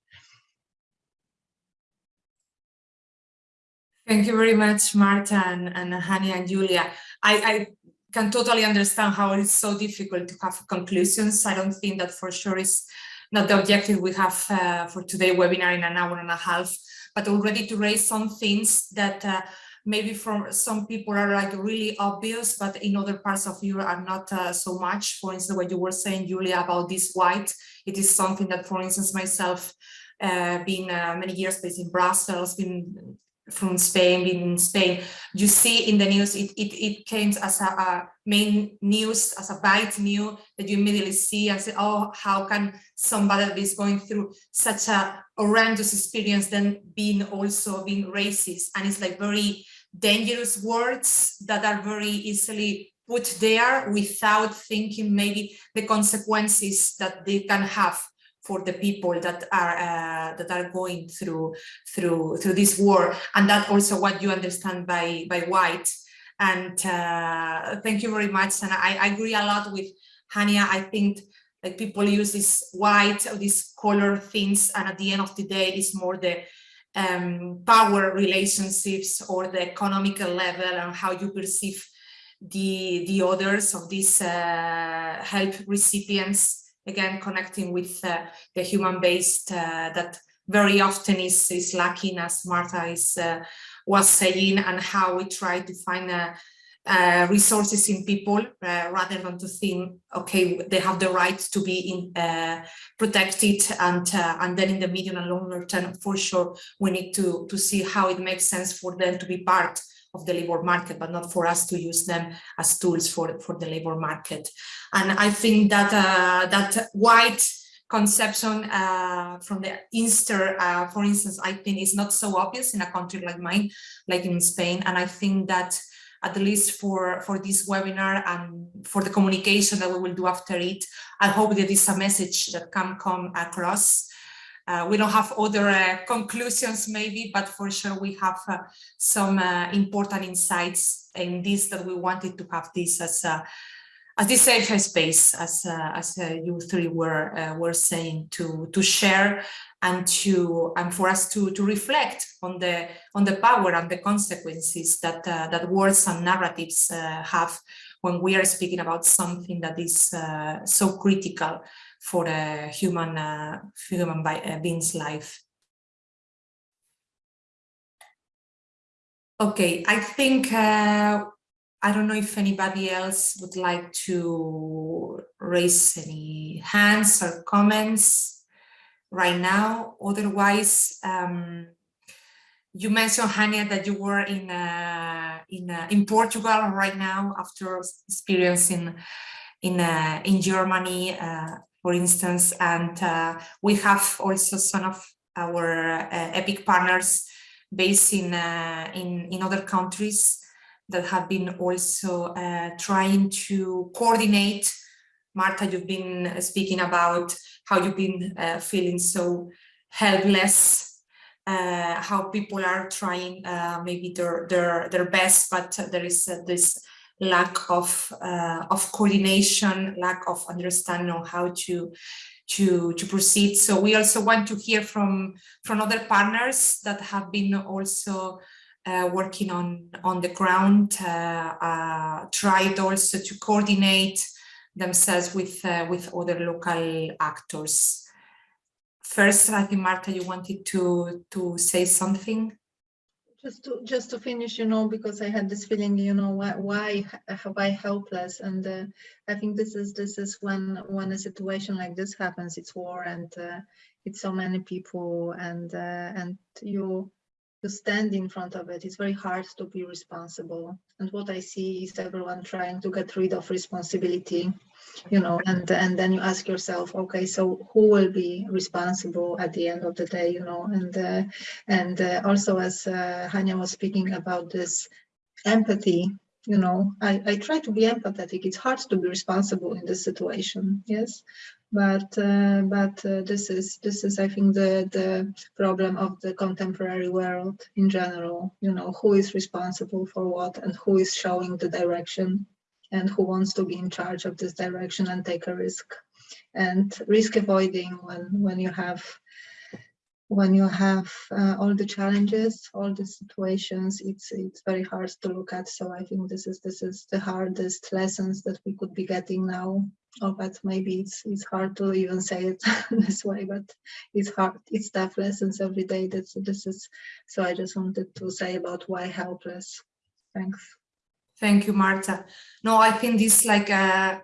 Thank you very much, Marta and, and Hani and Julia. I, I can totally understand how it's so difficult to have conclusions. I don't think that for sure is not the objective we have uh, for today webinar in an hour and a half, but already to raise some things that uh, maybe for some people are like really obvious, but in other parts of Europe are not uh, so much. For instance, what you were saying, Julia, about this white, it is something that, for instance, myself, uh, being uh, many years based in Brussels, been from Spain, being in Spain, you see in the news, it, it, it came as a, a, main news, as a bite new that you immediately see and say, oh, how can somebody that is going through such a horrendous experience then being also being racist? And it's like very dangerous words that are very easily put there without thinking maybe the consequences that they can have for the people that are uh, that are going through through through this war. And that also what you understand by by white. And uh, thank you very much. And I, I, agree a lot with Hania. I think like people use this white or this color things and at the end of the day it is more the um, power relationships or the economical level and how you perceive the the others of these uh, help recipients again connecting with uh, the human-based uh, that very often is, is lacking as Marta is, uh, was saying and how we try to find uh, resources in people uh, rather than to think okay they have the right to be in, uh, protected and and then in the medium and longer term for sure we need to to see how it makes sense for them to be part of the labor market, but not for us to use them as tools for, for the labor market. And I think that uh, that white conception uh, from the Inster, uh, for instance, I think is not so obvious in a country like mine, like in Spain. And I think that at least for, for this webinar and for the communication that we will do after it, I hope that is a message that can come across uh, we don't have other uh, conclusions maybe, but for sure we have uh, some uh, important insights in this that we wanted to have this as a as this safe space, as uh, as uh, you three were uh, were saying, to to share and to and for us to to reflect on the on the power and the consequences that uh, that words and narratives uh, have when we are speaking about something that is uh, so critical for a human human being's life. Okay, I think I don't know if anybody else would like to raise any hands or comments right now. Otherwise, um, you mentioned, Hania, that you were in uh, in uh, in Portugal right now after experiencing in uh, in Germany, uh, for instance, and uh, we have also some of our uh, EPIC partners based in in in other countries that have been also uh, trying to coordinate. Marta, you've been speaking about how you've been uh, feeling so helpless, uh, how people are trying uh, maybe their, their, their best, but there is uh, this lack of, uh, of coordination, lack of understanding on how to to to proceed so we also want to hear from from other partners that have been also uh, working on on the ground, uh, uh, tried also to coordinate themselves with with other local actors. First, I think Marta, you wanted to to say something just to just to finish you know because i had this feeling you know why why why helpless? And uh, i think this is this is when when a situation like this happens it's war and uh, it's so many people and uh, and you stand in front of it. It's very hard to be responsible. And what I see is everyone trying to get rid of responsibility, you know, and, and then you ask yourself, okay, so who will be responsible at the end of the day, you know, and, uh, and uh, also as uh, Hania was speaking about this empathy, you know, I, I try to be empathetic. It's hard to be responsible in this situation, yes, but uh, but uh, this is this is I think the the problem of the contemporary world in general. You know, who is responsible for what and who is showing the direction and who wants to be in charge of this direction and take a risk and risk avoiding when when you have when you have uh, all the challenges, all the situations, it's it's very hard to look at. So I think this is this is the hardest lessons that we could be getting now. Oh, but maybe it's it's hard to even say it [LAUGHS] this way, but it's hard. It's tough lessons every day. That's this is. So I just wanted to say about why helpless. Thanks. Thank you, Marta. No, I think this like a uh,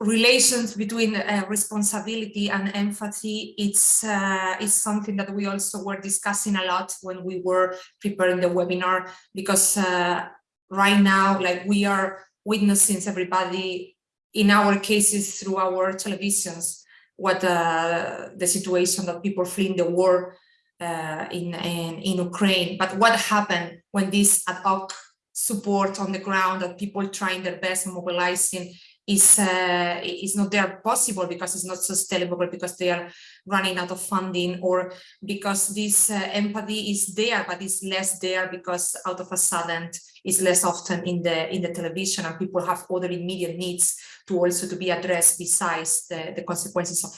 relations between uh, responsibility and empathy it's uh, it's something that we also were discussing a lot when we were preparing the webinar because uh, right now like we are witnessing everybody in our cases through our televisions what uh, the situation that people fleeing the war uh, in, in in Ukraine. But what happened when this ad hoc support on the ground that people trying their best mobilizing is uh, is not there possible because it's not sustainable because they are running out of funding or because this uh, empathy is there but it's less there because out of a sudden it's less often in the in the television and people have other immediate needs to also to be addressed besides the, the consequences of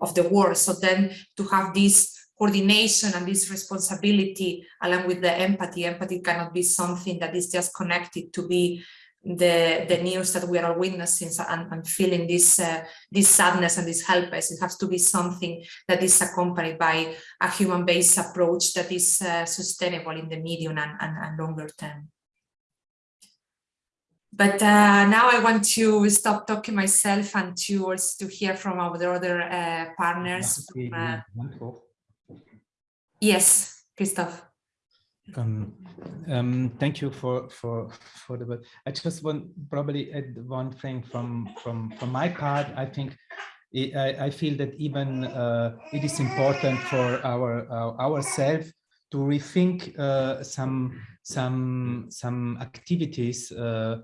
of the war. So then to have this coordination and this responsibility along with the empathy empathy cannot be something that is just connected to be the the news that we are all witnessing and, and feeling this uh, this sadness and this helpless it has to be something that is accompanied by a human-based approach that is uh, sustainable in the medium and, and, and longer term but uh, now I want to stop talking myself and to also to hear from our other uh, partners. From, uh, yes, Christoph. Um, um, thank you for for for the. I just want probably add one thing from from from my part. I think it, I, I feel that even uh, it is important for our uh, ourselves to rethink uh, some some some activities uh,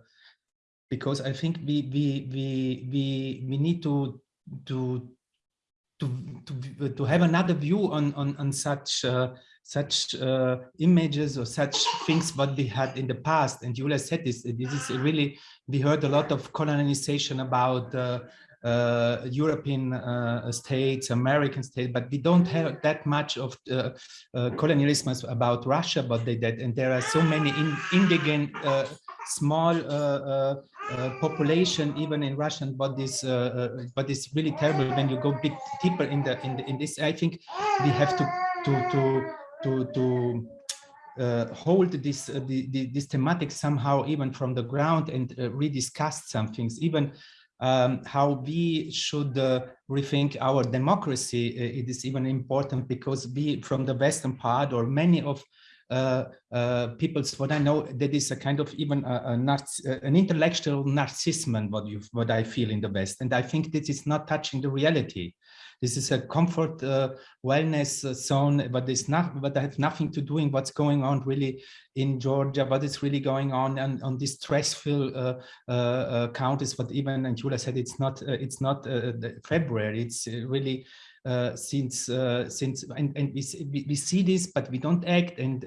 because I think we we we we we need to to to to to have another view on on on such uh, such uh, images or such things what we had in the past. And Julia said this. This is really we heard a lot of colonization about. Uh, uh, European uh, states, American states, but we don't have that much of uh, uh colonialism about Russia, but they did, and there are so many in, small population even in Russian, but but it's really terrible when you go bit deeper in the in the, in this. I think we have to to to to to uh, hold this uh, the, the, this thematic somehow even from the ground and uh, rediscuss some things even um, how we should uh, rethink our democracy. It is even important because we from the Western part or many of uh, uh, people's what I know that is a kind of even a, a an intellectual narcissism what you what I feel in the West and I think this is not touching the reality this is a comfort uh, wellness uh, zone, but it's not, but I have nothing to do in what's going on really in Georgia, what is really going on and on these stressful uh, uh, uh, counties. But even, and Julia said, it's not, uh, it's not February, it's really since since and, and we, we see this but we don't act and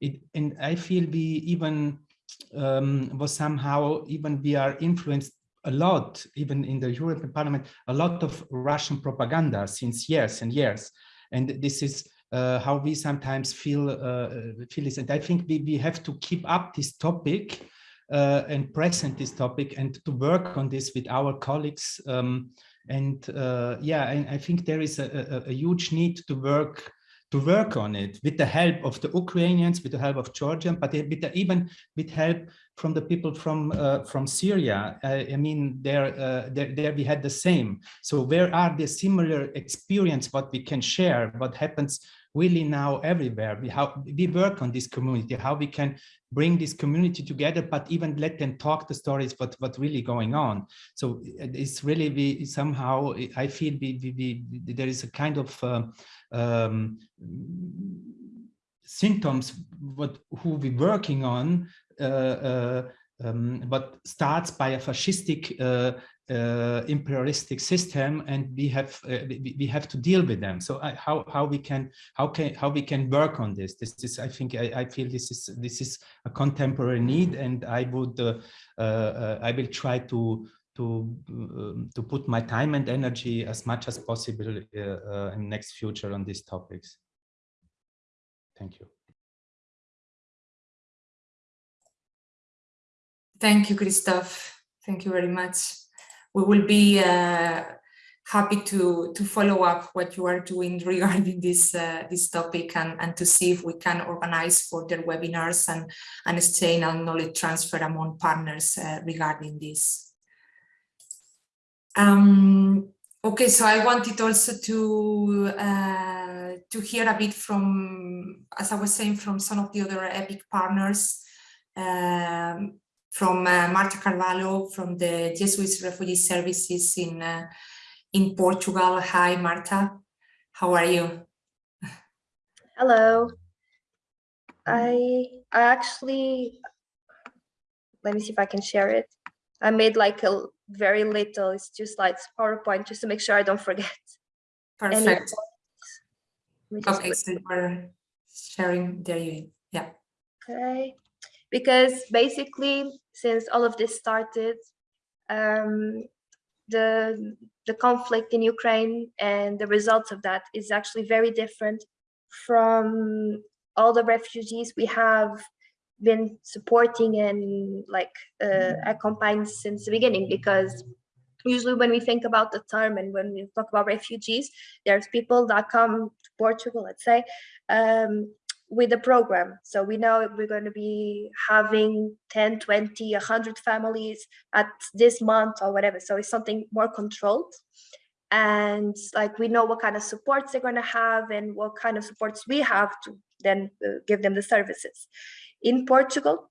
it and I feel we even um, was somehow even we are influenced a lot, even in the European Parliament, a lot of Russian propaganda since years and years. And this is uh, how we sometimes feel, uh, feel this. And I think we, we have to keep up this topic uh, and present this topic and to work on this with our colleagues. Um, and uh, yeah, and I think there is a, a, a huge need to work to work on it with the help of the Ukrainians, with the help of Georgian, but with the, even with help from the people from uh, from Syria. Uh, I mean, there, uh, there, there we had the same. So where are the similar experience, what we can share, what happens really now everywhere. We, how, we work on this community, how we can bring this community together, but even let them talk the stories, what, what really going on. So it's really, we somehow, I feel we, we, we there is a kind of uh, um, symptoms what who we working on uh, uh, um, but starts by a fascistic uh, uh, imperialistic system and we have uh, we, we, have to deal with them so uh, how how we can how can how we can work on this this is i think i, I feel this is this is a contemporary need and i would i will try to to um, to put my time and energy as much as possible uh, in next future on these topics. Thank you. Thank you, Christoph. Thank you very much. We will be uh, happy to to follow up what you are doing [LAUGHS] regarding this uh, this topic and and to see if we can organize further webinars and and exchange and knowledge transfer among partners uh, regarding this. Um, okay, so I wanted also to uh, to hear a bit from, as I was saying, from some of the other EPIC partners, um, from uh, Marta Carvalho from the Jesuit Refugee Services in uh, in Portugal. Hi, Marta. How are you? Hello. I I actually let me see if I can share it. I made like a very little. It's just like PowerPoint just to make sure I don't forget. Perfect. Okay, so we're sharing there you yeah. Okay. Because basically, since all of this started, um, the the conflict in Ukraine and the results of that is actually very different from all the refugees we have been supporting and like uh, accompanying since the beginning because usually when we think about the term and when we talk about refugees there's people that come to portugal let's say um, with a program. So we know we're going to be having 10 20 100 families at this month or whatever. So it's something more controlled. And like we know what kind of supports they're going to have and what kind of supports we have to then uh, give them the services. In Portugal,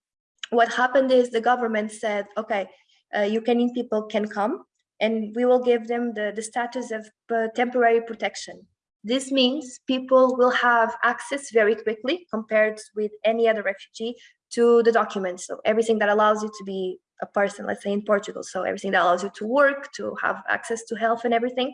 what happened is the government said, okay, uh, Ukrainian people can come and we will give them the, the status of uh, temporary protection. This means people will have access very quickly compared with any other refugee to the documents. So everything that allows you to be a person, let's say in Portugal. So everything that allows you to work, to have access to health and everything.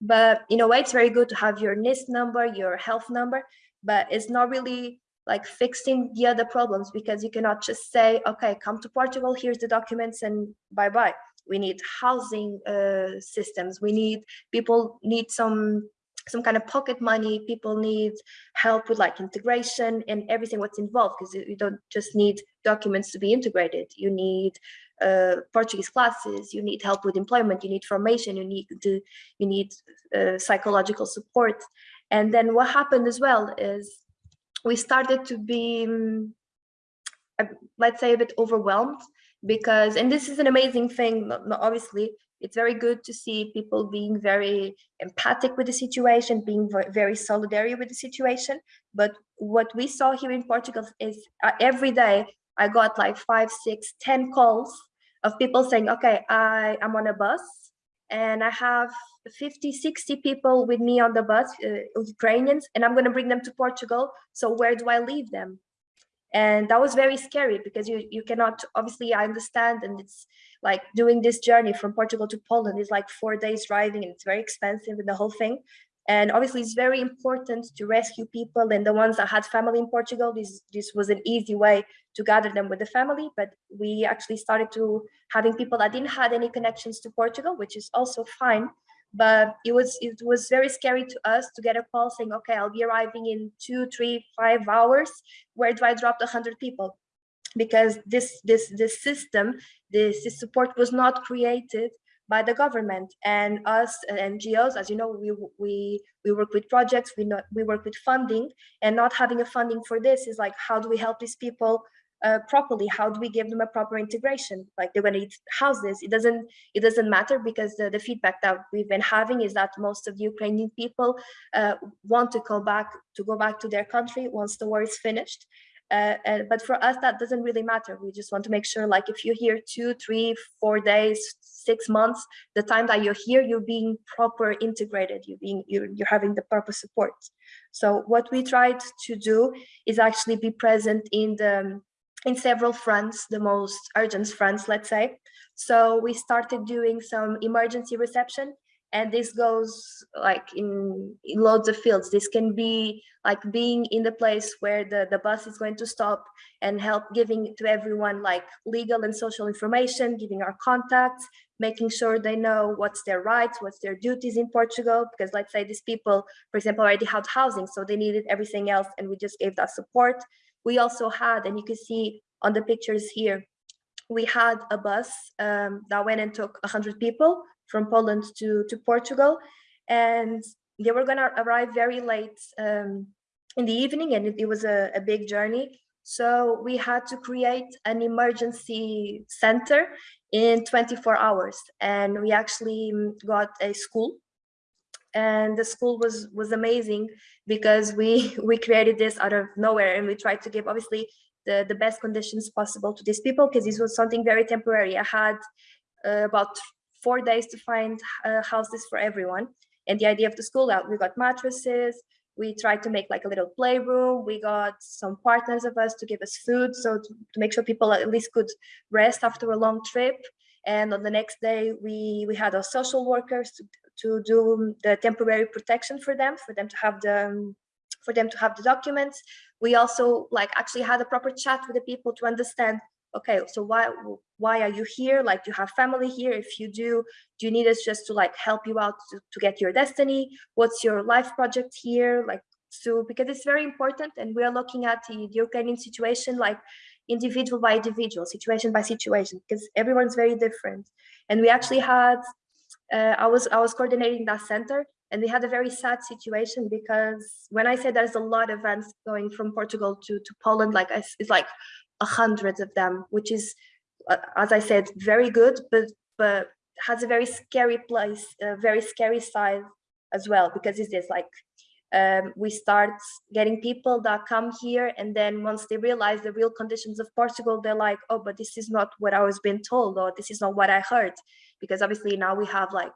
But in a way, it's very good to have your NISS number, your health number, but it's not really like fixing the other problems because you cannot just say, okay, come to Portugal, here's the documents and bye bye. We need housing uh, systems. We need people need some some kind of pocket money. People need help with like integration and everything what's involved because you don't just need documents to be integrated. You need uh, Portuguese classes. You need help with employment. You need formation. You need to you need uh, psychological support. And then what happened as well is we started to be, um, let's say, a bit overwhelmed because, and this is an amazing thing, obviously, it's very good to see people being very empathic with the situation, being very solidary with the situation. But what we saw here in Portugal is uh, every day I got like five, six, ten calls of people saying, okay, I am on a bus and I have 50, 60 people with me on the bus, uh, Ukrainians, and I'm going to bring them to Portugal. So where do I leave them? And that was very scary because you, you cannot, obviously I understand and it's like doing this journey from Portugal to Poland is like four days driving and it's very expensive and the whole thing. And obviously it's very important to rescue people and the ones that had family in Portugal, this, this was an easy way to gather them with the family, but we actually started to having people that didn't have any connections to Portugal, which is also fine. But it was it was very scary to us to get a call saying, okay, I'll be arriving in two, three, five hours. Where do I drop the hundred people? Because this this this system, this, this support was not created by the government and us NGOs, as you know, we we we work with projects, we not we work with funding, and not having a funding for this is like, how do we help these people uh, properly? How do we give them a proper integration? Like they're going to need houses. It doesn't it doesn't matter because the, the feedback that we've been having is that most of the Ukrainian people uh, want to go back to go back to their country once the war is finished. Uh, but for us, that doesn't really matter. We just want to make sure, like, if you're here two, three, four days, six months, the time that you're here, you're being proper integrated. You're being, you're, you're having the proper support. So what we tried to do is actually be present in the in several fronts, the most urgent fronts, let's say. So we started doing some emergency reception and this goes like in, in, loads of fields this can be like being in the place where the the bus is going to stop and help giving to everyone like legal and social information giving our contacts making sure they know what's their rights what's their duties in portugal because let's say these people for example already had housing so they needed everything else and we just gave that support we also had and you can see on the pictures here we had a bus um, that went and took 100 people from Poland to, to Portugal. And they were going to arrive very late um, in the evening and it, it was a, a big journey. So we had to create an emergency center in 24 hours. And we actually got a school and the school was was amazing because we [LAUGHS] we created this out of nowhere and we tried to give obviously the the best conditions possible to these people because this was something very temporary i had uh, about four days to find uh, houses for everyone. And the idea of the school out, we got mattresses, we tried to make like a little playroom. We got some partners of us to give us food. So to, to, make sure people at least could rest after a long trip. And on the next day, we, we had our social workers to, to do the temporary protection for them, for them to have the, for them to have the documents. We also like actually had a proper chat with the people to understand okay so why why are you here? Like you have family here. If you do do you need us just to like help you out to, to get your destiny? What's your life project here? Like so because it's very important and we're looking at the, the Ukrainian situation like individual by individual situation by situation because everyone's very different. And we actually had uh, I was I was coordinating that center and we had a very sad situation because when I say there's a lot of events going from Portugal to to Poland like it's like a hundred of them, which is, uh, as I said, very good, but but has a very scary place, a very scary side as well, because it's this like um, we start getting people that come here and then once they realize the real conditions of Portugal, they're like, oh, but this is not what I was being told or this is not what I heard. Because obviously now we have like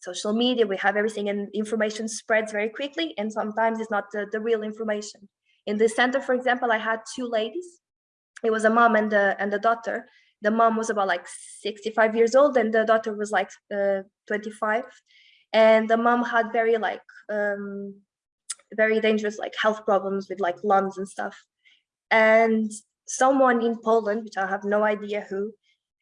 social media, we have everything and information spreads very quickly and sometimes it's not the, the real information. In the center, for example, I had two ladies it was a mom and the and the daughter the mom was about like 65 years old and the daughter was like uh, 25 and the mom had very like um, very dangerous like health problems with like lungs and stuff. And someone in Poland, which I have no idea who,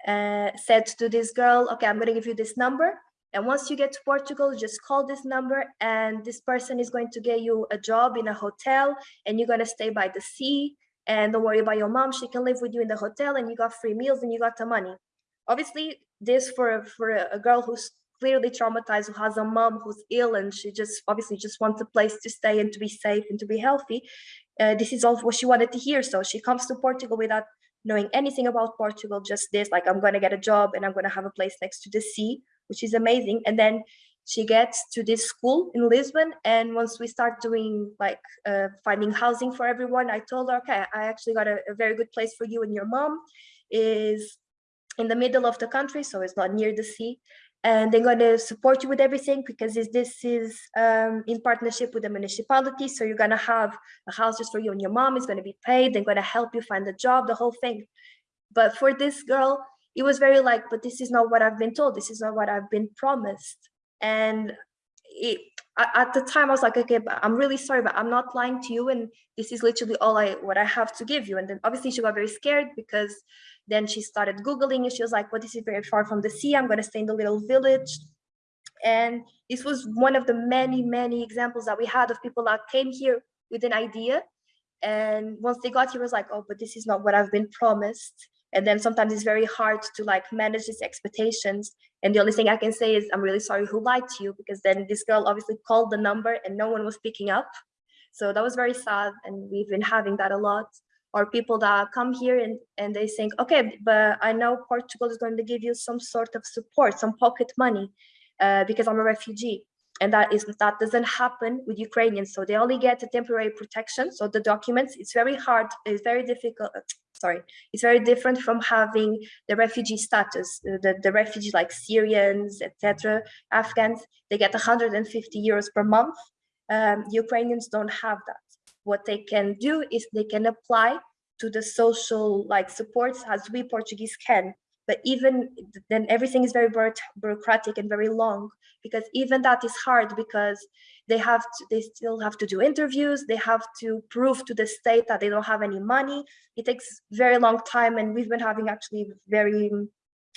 uh, said to this girl, okay, I'm gonna give you this number. And once you get to Portugal, just call this number and this person is going to get you a job in a hotel and you're gonna stay by the sea. And don't worry about your mom, she can live with you in the hotel and you got free meals and you got the money. Obviously, this for, for a, a girl who's clearly traumatized, who has a mom who's ill and she just obviously just wants a place to stay and to be safe and to be healthy. Uh, this is all what she wanted to hear. So she comes to Portugal without knowing anything about Portugal, just this, like I'm gonna get a job and I'm gonna have a place next to the sea, which is amazing. And then she gets to this school in Lisbon. And once we start doing like uh, finding housing for everyone, I told her, okay, I actually got a, a very good place for you and your mom is in the middle of the country, so it's not near the sea and they're going to support you with everything because this is um, in partnership with the municipality. So you're going to have a house just for you and your mom is going to be paid. They're going to help you find a job, the whole thing. But for this girl, it was very like, but this is not what I've been told. This is not what I've been promised. And it, at the time I was like, okay, but I'm really sorry, but I'm not lying to you. And this is literally all I, what I have to give you. And then obviously she got very scared because then she started Googling and she was like, well, this is very far from the sea. I'm going to stay in the little village. And this was one of the many, many examples that we had of people that came here with an idea. And once they got here, was like, oh, but this is not what I've been promised. And then sometimes it's very hard to like manage these expectations. And the only thing I can say is, I'm really sorry who lied to you, because then this girl obviously called the number and no one was picking up. So that was very sad. And we've been having that a lot or people that come here and, and they think, okay, but I know Portugal is going to give you some sort of support, some pocket money uh, because I'm a refugee. And that is that doesn't happen with Ukrainians. So they only get a temporary protection. So the documents, it's very hard, it's very difficult. Uh, sorry, it's very different from having the refugee status. The, the refugees like Syrians, etc., Afghans, they get 150 euros per month. Um, Ukrainians don't have that what they can do is they can apply to the social like supports as we Portuguese can. But even then everything is very bureaucratic and very long because even that is hard because they have to, they still have to do interviews. They have to prove to the state that they don't have any money. It takes very long time. And we've been having actually very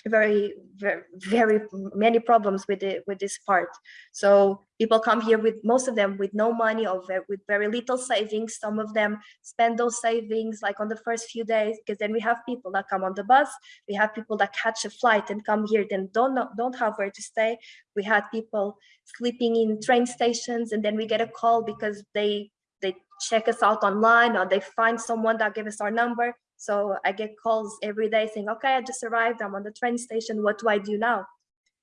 very very very many problems with it with this part. So people come here with most of them with no money or very, with very little savings. Some of them spend those savings like on the first few days because then we have people that come on the bus. We have people that catch a flight and come here then don't don't have where to stay. We had people sleeping in train stations and then we get a call because they they check us out online or they find someone that gave us our number so I get calls every day saying, okay, I just arrived, I'm on the train station, what do I do now?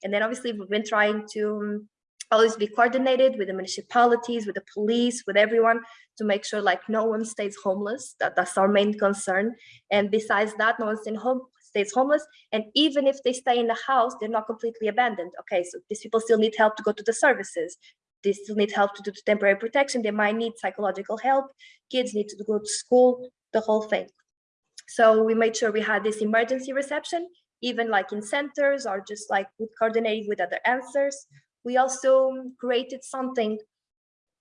And then obviously we've been trying to um, always be coordinated with the municipalities, with the police, with everyone to make sure like no one stays homeless. That, that's our main concern. And besides that, no one stays, home, stays homeless. And even if they stay in the house, they're not completely abandoned. Okay, so these people still need help to go to the services. They still need help to do temporary protection. They might need psychological help. Kids need to go to school, the whole thing. So we made sure we had this emergency reception, even like in centers or just like with coordinating with other answers. We also created something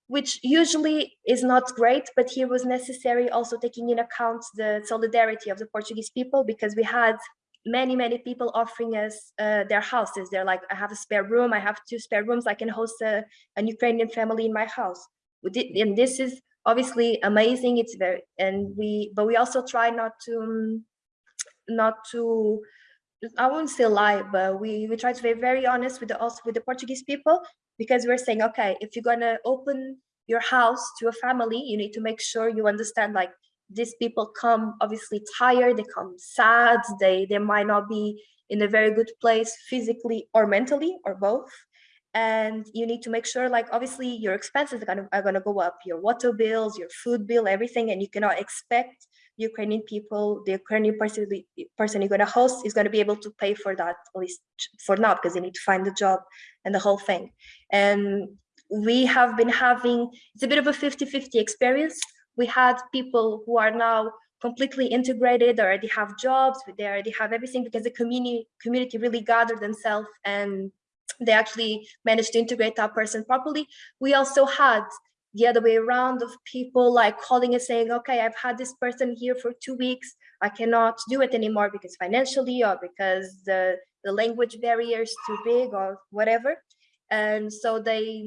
which usually is not great, but here was necessary also taking in account the solidarity of the Portuguese people because we had many, many people offering us uh, their houses. They're like, I have a spare room, I have two spare rooms, I can host a, an Ukrainian family in my house. And this is obviously amazing it's very and we but we also try not to um, not to i won't say lie but we we try to be very honest with the also with the portuguese people because we're saying okay if you're gonna open your house to a family you need to make sure you understand like these people come obviously tired they come sad they they might not be in a very good place physically or mentally or both and you need to make sure like obviously your expenses are gonna, are gonna go up your water bills your food bill everything and you cannot expect ukrainian people the ukrainian person person you're going to host is going to be able to pay for that at least for now because they need to find a job and the whole thing. And we have been having it's a bit of a 50 50 experience. We had people who are now completely integrated already have jobs they already have everything because the community community really gathered themselves and they actually managed to integrate that person properly. We also had the other way around of people like calling and saying, okay, I've had this person here for two weeks. I cannot do it anymore because financially or because the, the language barrier is too big or whatever. And so they,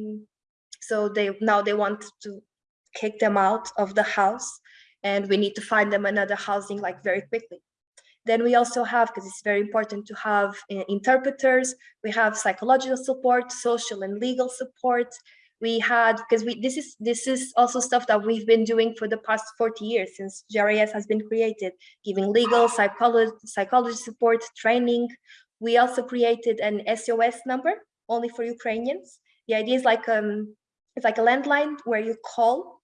so they now they want to kick them out of the house and we need to find them another housing like very quickly. Then we also have, because it's very important to have uh, interpreters, we have psychological support, social and legal support. We had, because we this is this is also stuff that we've been doing for the past 40 years since GRAS has been created, giving legal, psychology, psychology support, training. We also created an SOS number only for Ukrainians. The idea is like um, it's like a landline where you call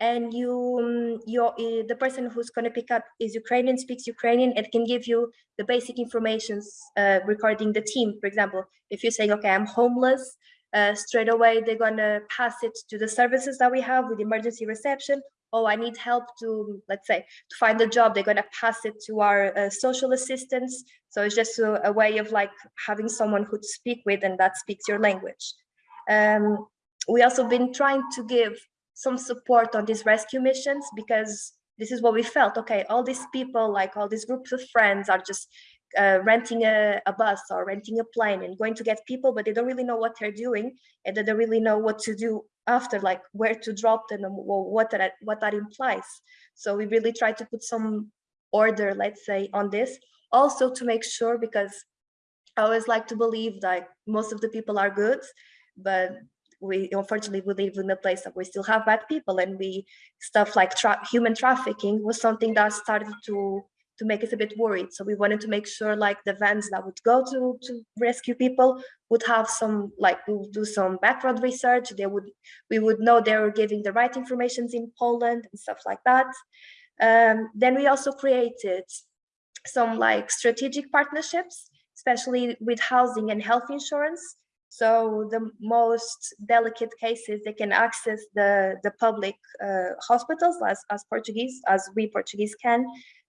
and you um, you uh, the person who's going to pick up is Ukrainian speaks Ukrainian and can give you the basic informations uh, regarding the team. For example if you're saying okay I'm homeless uh, straight away they're going to pass it to the services that we have with emergency reception. Oh I need help to let's say to find a job they're going to pass it to our uh, social assistants. So it's just a, a, way of like having someone who to speak with and that speaks your language. Um, we also been trying to give some support on these rescue missions because this is what we felt. Okay all these people like all these groups of friends are just uh, renting a, a, bus or renting a plane and going to get people but they don't really know what they're doing and they don't really know what to do after like where to drop them and what that what that implies. So we really try to put some order let's say on this. Also to make sure because i always like to believe that most of the people are good but we unfortunately we live in a place that we still have bad people and we stuff like tra human trafficking was something that started to to make us a bit worried. So we wanted to make sure like the vans that would go to to rescue people would have some like we would do some background research. They would we would know they were giving the right informations in poland and stuff like that. Um, then we also created some like strategic partnerships especially with housing and health insurance so the most delicate cases, they can access the, the public uh, hospitals as, as Portuguese, as we Portuguese can.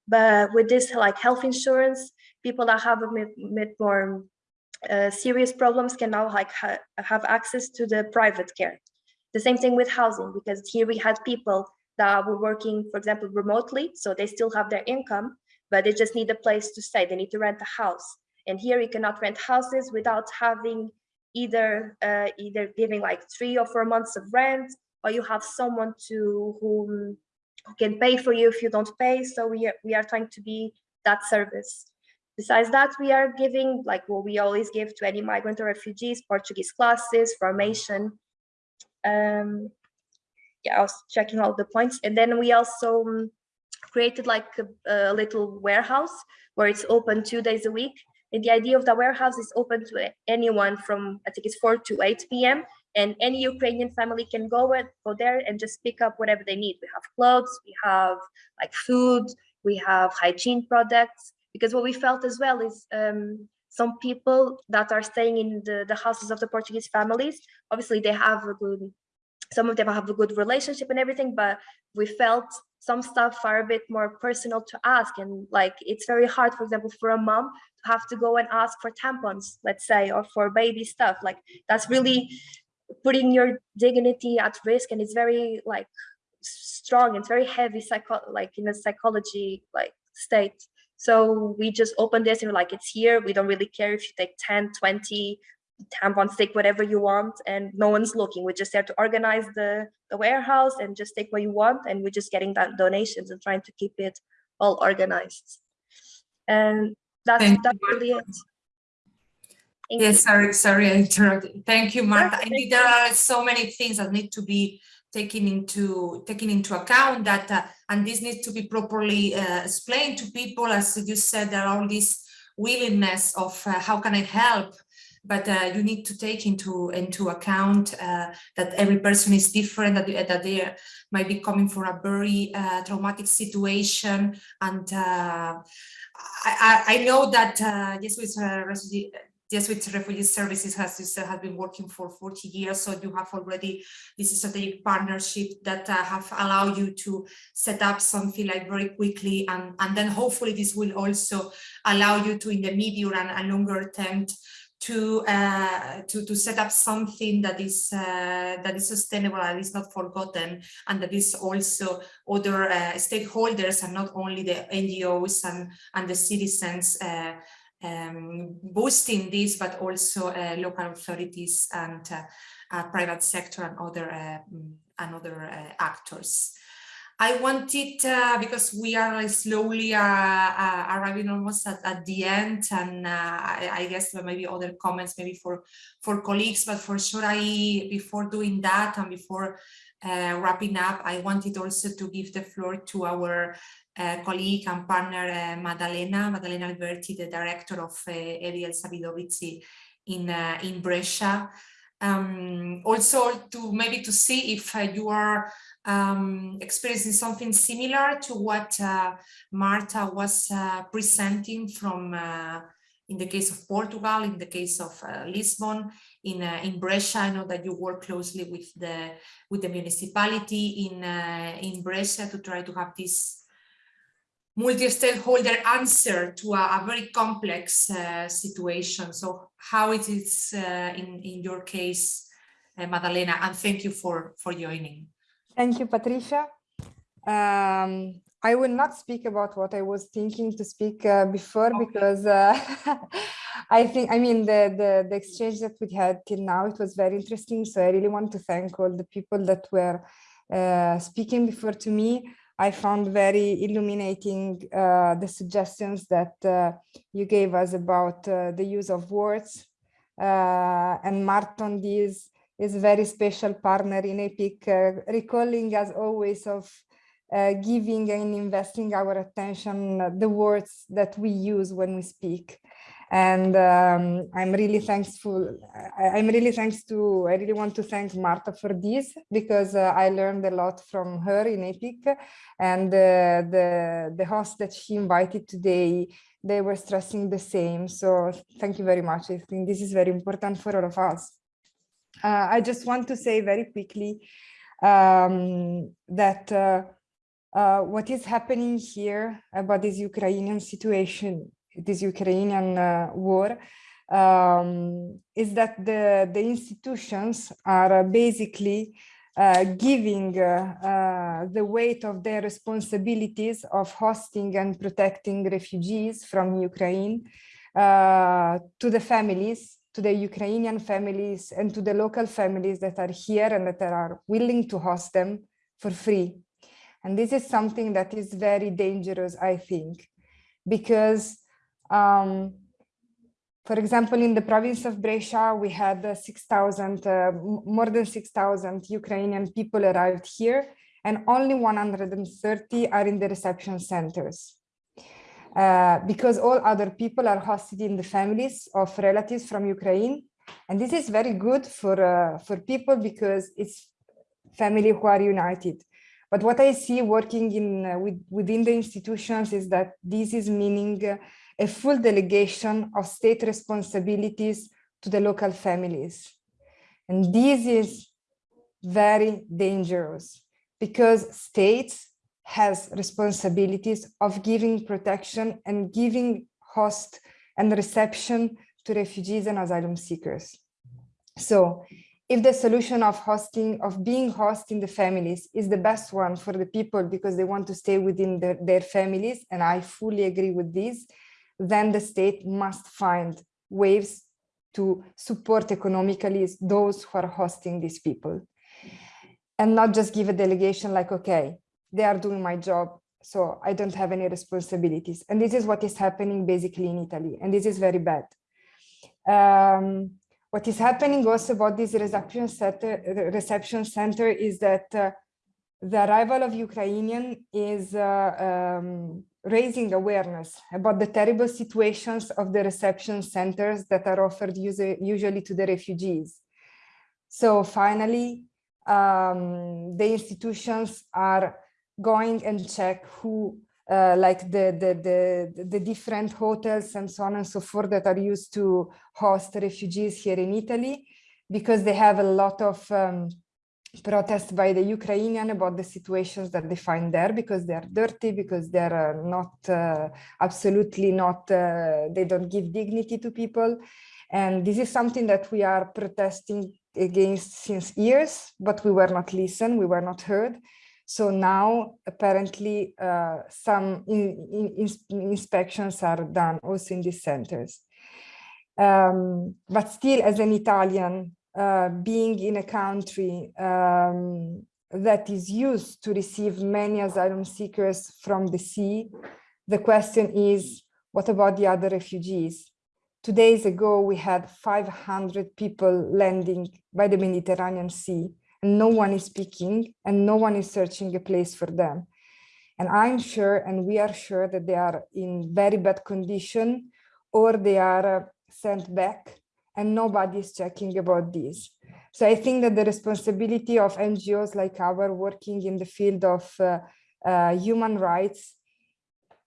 But with this like health insurance, people that have a bit more uh, serious problems can now like ha have access to the private care. The same thing with housing, because here we had people that were working, for example, remotely, so they still have their income, but they just need a place to stay. They need to rent a house. And here you cannot rent houses without having either uh, either giving like three or four months of rent or you have someone to whom who can pay for you if you don't pay. So we are, we are trying to be that service. Besides that we are giving like what we always give to any migrant or refugees portuguese classes formation. Um yeah i was checking all the points. And then we also um, created like a, a little warehouse where it's open two days a week and the idea of the warehouse is open to anyone from, I think it's 4 to 8 p.m. And any Ukrainian family can go, and, go there and just pick up whatever they need. We have clothes, we have like food, we have hygiene products. Because what we felt as well is um, some people that are staying in the, the houses of the Portuguese families, obviously they have a good, some of them have a good relationship and everything, but we felt some stuff are a bit more personal to ask and like it's very hard for example for a mom to have to go and ask for tampons let's say or for baby stuff. Like that's really putting your dignity at risk and it's very like strong it's very heavy psycho like in a psychology like state. So we just open this and we're like it's here. We don't really care if you take 10 20 tampons take whatever you want and no one's looking we just have to organize the the warehouse and just take what you want and we're just getting that donations and trying to keep it all organized and that's Thank that's you. really it Thank yes, you. sorry, sorry, I interrupted. Thank you, Marta. Indeed, there are so many things that need to be taken into taken into account that uh, and this needs to be properly uh, explained to people as you said there are all this willingness of uh, how can I help but uh, you need to take into into account uh, that every person is different, that, that they might be coming from a very uh, traumatic situation. And uh, I, I, know that uh, Jesuit, uh, refugee, Jesuit Refugee Services has, has been working for 40 years, so you have already this strategic partnership that uh, have allowed you to set up something like very quickly, and, and then hopefully this will also allow you to, in the medium and, and longer term, to uh, to to set up something that is uh, that is sustainable and is not forgotten, and that is also other uh, stakeholders and not only the NGOs and and the citizens uh, um, boosting this, but also uh, local authorities and uh, private sector and other and other actors. I wanted, uh, because we are slowly uh, uh, arriving almost at, at, the end, and I, I, guess maybe other comments, maybe for, for colleagues, but for sure, I before doing that and before wrapping up, I wanted also to give the floor to our uh, colleague and partner uh, Madalena Maddalena Alberti, the director of uh, Ariel Zavidovici in, in Brescia. Um, also to maybe to see if you are um, experiencing something similar to what uh, Marta was uh, presenting from uh, in the case of Portugal, in the case of uh, Lisbon, in uh, in Brescia, I know that you work closely with the with the municipality in uh, in Brescia to try to have this multi-stakeholder answer to a, a, very complex situation. So how it is in in your case, Madalena, and thank you for for joining. Thank you, Patricia. Um, I will not speak about what I was thinking to speak uh, before okay. because uh, [LAUGHS] I think, I mean, the, the, the, exchange that we had till now, it was very interesting. So I really want to thank all the people that were uh, speaking before to me. I found very illuminating uh, the suggestions that uh, you gave us about uh, the use of words and marked on these is a very special partner in EPIC, uh, recalling as always of uh, giving and investing our attention the words that we use when we speak. And um, I'm really thankful. I, am really thanks to, I really want to thank Marta for this because uh, I learned a lot from her in EPIC and uh, the, the host that she invited today, they were stressing the same. So thank you very much. I think this is very important for all of us. Uh, I just want to say very quickly um, that uh, uh, what is happening here about this Ukrainian situation, this Ukrainian uh, war, um, is that the, the institutions are basically uh, giving uh, the weight of their responsibilities of hosting and protecting refugees from Ukraine to the families to the Ukrainian families and to the local families that are here and that are willing to host them for free. And this is something that is very dangerous, I think, because, um, for example, in the province of Brescia, we had uh, 6,000, uh, more than 6,000 Ukrainian people arrived here, and only 130 are in the reception centers. Uh, because all other people are hosted in the families of relatives from Ukraine. And this is very good for, uh, for people because it's family who are united. But what I see working in uh, with, within the institutions is that this is meaning uh, a full delegation of state responsibilities to the local families. And this is very dangerous because states has responsibilities of giving protection and giving host and reception to refugees and asylum seekers. So if the solution of hosting, of being host in the families is the best one for the people because they want to stay within the, their families, and I fully agree with this, then the state must find ways to support economically those who are hosting these people. And not just give a delegation like, okay, they are doing my job so I don't have any responsibilities. And this is what is happening basically in Italy, and this is very bad. Um, what is happening also about this reception center, reception center is that uh, the arrival of Ukrainian is uh, um, raising awareness about the terrible situations of the reception centers that are offered usually to the refugees. So finally, um, the institutions are going and check who uh, like the, the, the, the different hotels and so on and so forth that are used to host refugees here in Italy, because they have a lot of um, protest by the Ukrainian about the situations that they find there because they are dirty, because they're uh, not uh, absolutely not, uh, they don't give dignity to people. And this is something that we are protesting against since years, but we were not listened, we were not heard. So now apparently uh, some in, in, in inspections are done also in these centers. Um, but still as an Italian, uh, being in a country um, that is used to receive many asylum seekers from the sea, the question is, what about the other refugees? Two days ago, we had 500 people landing by the Mediterranean Sea, and no one is speaking, and no one is searching a place for them. And I'm sure, and we are sure that they are in very bad condition, or they are uh, sent back and nobody is checking about this. So I think that the responsibility of NGOs like our working in the field of uh, uh, human rights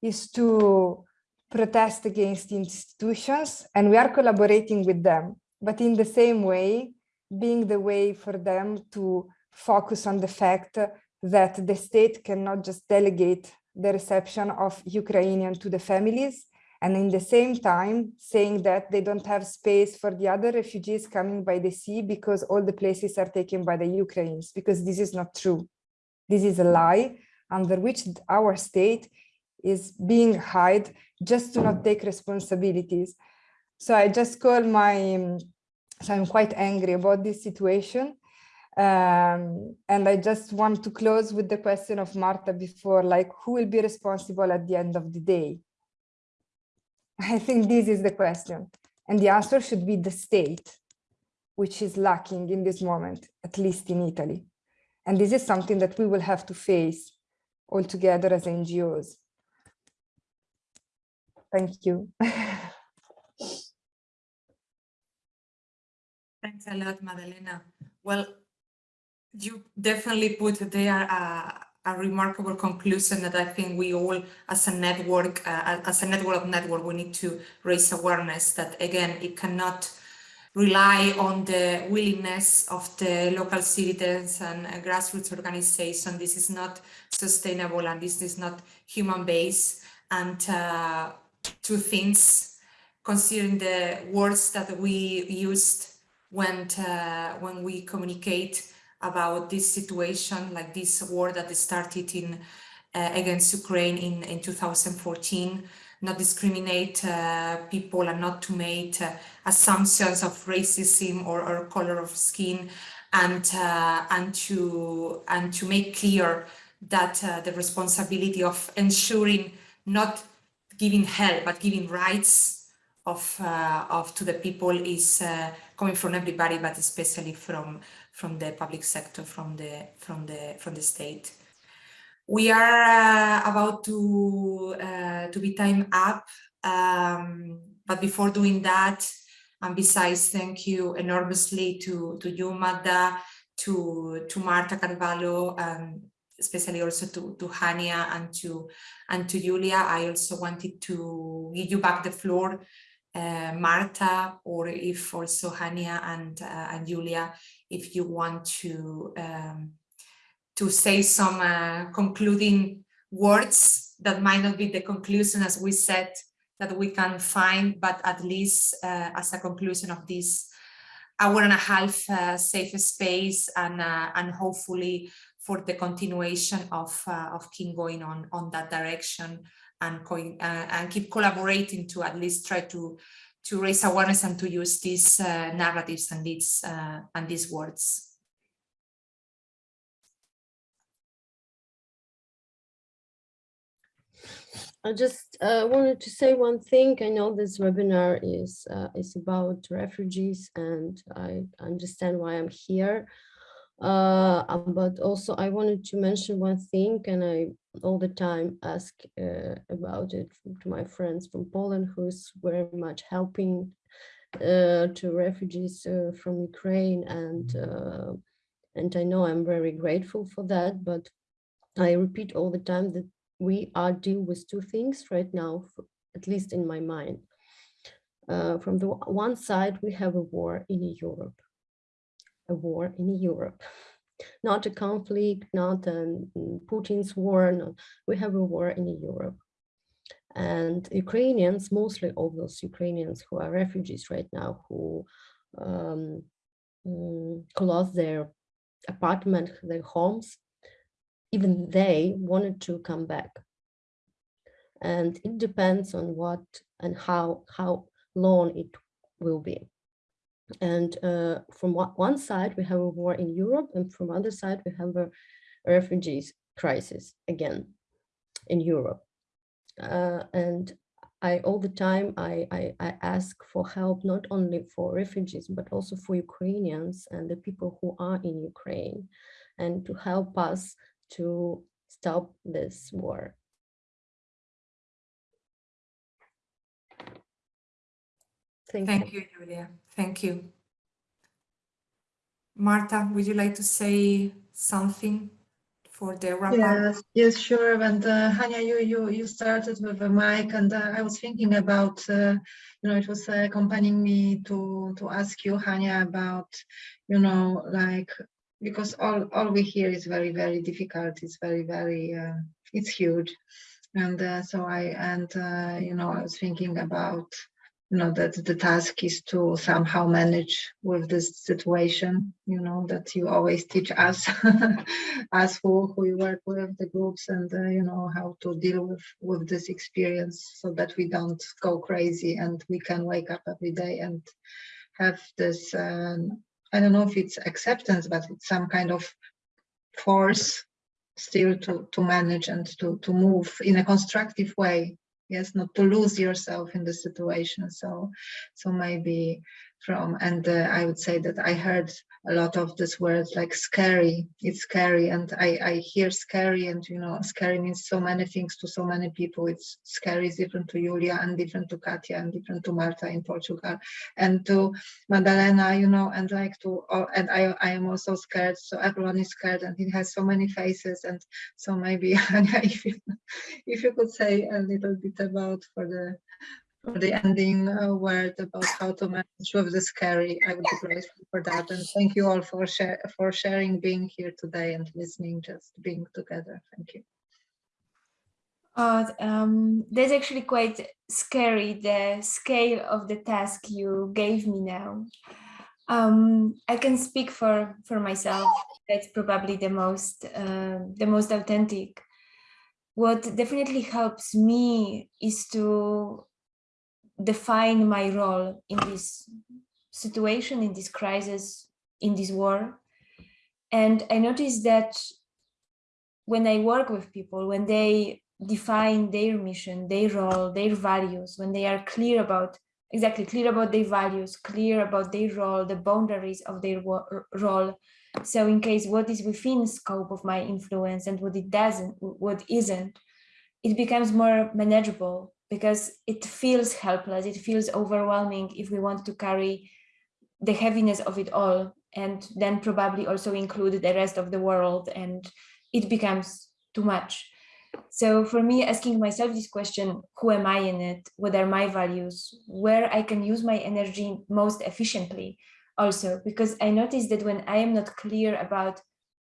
is to protest against institutions and we are collaborating with them, but in the same way, being the way for them to focus on the fact that the state cannot just delegate the reception of Ukrainian to the families, and in the same time saying that they don't have space for the other refugees coming by the sea because all the places are taken by the Ukrainians, because this is not true. This is a lie under which our state is being hide just to not take responsibilities. So I just call my, um, so I'm quite angry about this situation. Um, and I just want to close with the question of Marta before, like, who will be responsible at the end of the day? I think this is the question. And the answer should be the state, which is lacking in this moment, at least in Italy. And this is something that we will have to face all together as NGOs. Thank you. [LAUGHS] Thanks a lot, Madalena. Well, you definitely put there a, a remarkable conclusion that I think we all, as a network, uh, as a network of network, we need to raise awareness that again, it cannot rely on the willingness of the local citizens and grassroots organization. This is not sustainable and this is not human based. And uh, two things, considering the words that we used when, uh, when we communicate about this situation, like this war that started in uh, against Ukraine in, in 2014, not discriminate uh, people and not to make uh, assumptions of racism or, or color of skin and uh, and to and to make clear that uh, the responsibility of ensuring not giving help but giving rights of uh, of to the people is coming from everybody but especially from from the public sector, from the from the from the state. We are uh, about to uh, to be time up, um, but before doing that, and besides, thank you enormously to to you, Magda, to to Marta Carvalho, and especially also to to Hania and to and to Julia. I also wanted to give you back the floor uh, Marta or if also Hania and, uh, and Julia, if you want to, um, to say some uh, concluding words that might not be the conclusion as we said that we can find, but at least uh, as a conclusion of this hour and a half uh, safe space and, uh, and hopefully for the continuation of, of King going on, on that direction and, uh, and keep collaborating to at least try to to raise awareness and to use these uh, narratives and these uh, and these words. I just uh, wanted to say one thing. I know this webinar is uh, is about refugees, and I understand why I'm here. Uh, um, but also I wanted to mention one thing, and I all the time ask uh, about it to my friends from Poland, who's very much helping uh, to refugees uh, from Ukraine, and uh, and I know I'm very grateful for that. But I repeat all the time that we are deal with two things right now, at least in my mind. Uh, from the one side, we have a war in Europe a war in Europe. Not a conflict, not a Putin's war, no. we have a war in Europe. And Ukrainians, mostly all those Ukrainians who are refugees right now, who um, mm, lost their apartment, their homes, even they wanted to come back. And it depends on what and how, how long it will be. And uh, from one side, we have a war in Europe, and from other side, we have a refugees crisis again in Europe. Uh, and I all the time I, I, I ask for help not only for refugees but also for Ukrainians and the people who are in Ukraine and to help us to stop this war. Thank, Thank you. you, Julia. Thank you. Marta, would you like to say something for the wrap yes, up? Yes, sure. And uh, Hania, you, you, you started with a mic and uh, I was thinking about, uh, you know, it was uh, accompanying me to, to ask you, Hania, about, you know, like, because all, all we hear is very, very difficult. It's very, very, uh, it's huge. And uh, so I, and, you know, I was thinking about, you know that the task is to somehow manage with this situation you know that you always teach us [LAUGHS] us who, who you work with the groups and uh, you know how to deal with with this experience so that we don't go crazy and we can wake up every day and have this um, i don't know if it's acceptance but it's some kind of force still to to manage and to to move in a constructive way yes not to lose yourself in the situation. So so maybe from and uh, i would say that i heard a lot of this word like scary. It's scary and i i hear scary and you know scary means so many things to so many people. It's scary is different to julia and different to katia and different to marta in portugal and to madalena you know and like to oh, and i i am also scared. So everyone is scared and it has so many faces and so maybe [LAUGHS] if you if you could say a little bit about for the for the ending uh, word about how to manage with the scary. I would be grateful for that. And thank you all for, share, for sharing, being here today and listening, just being together. Thank you. Uh, um, that's actually quite scary, the scale of the task you gave me now. Um, I can speak for, for myself. That's probably the most, uh, the most authentic. What definitely helps me is to define my role in this situation, in this crisis, in this war. And I noticed that when I work with people, when they define their mission, their role, their values, when they are clear about, exactly clear about their values, clear about their role, the boundaries of their role. So in case what is within scope of my influence and what it doesn't, what isn't, it becomes more manageable because it feels helpless, it feels overwhelming if we want to carry the heaviness of it all and then probably also include the rest of the world and it becomes too much. So for me, asking myself this question, who am I in it? What are my values? Where I can use my energy most efficiently also, because I notice that when I am not clear about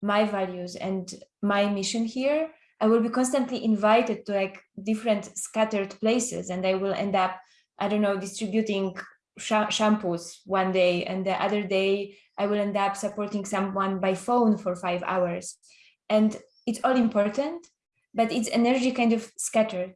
my values and my mission here, I will be constantly invited to like different scattered places and I will end up, I don't know, distributing sh shampoos one day and the other day I will end up supporting someone by phone for five hours. And it's all important, but it's energy kind of scattered.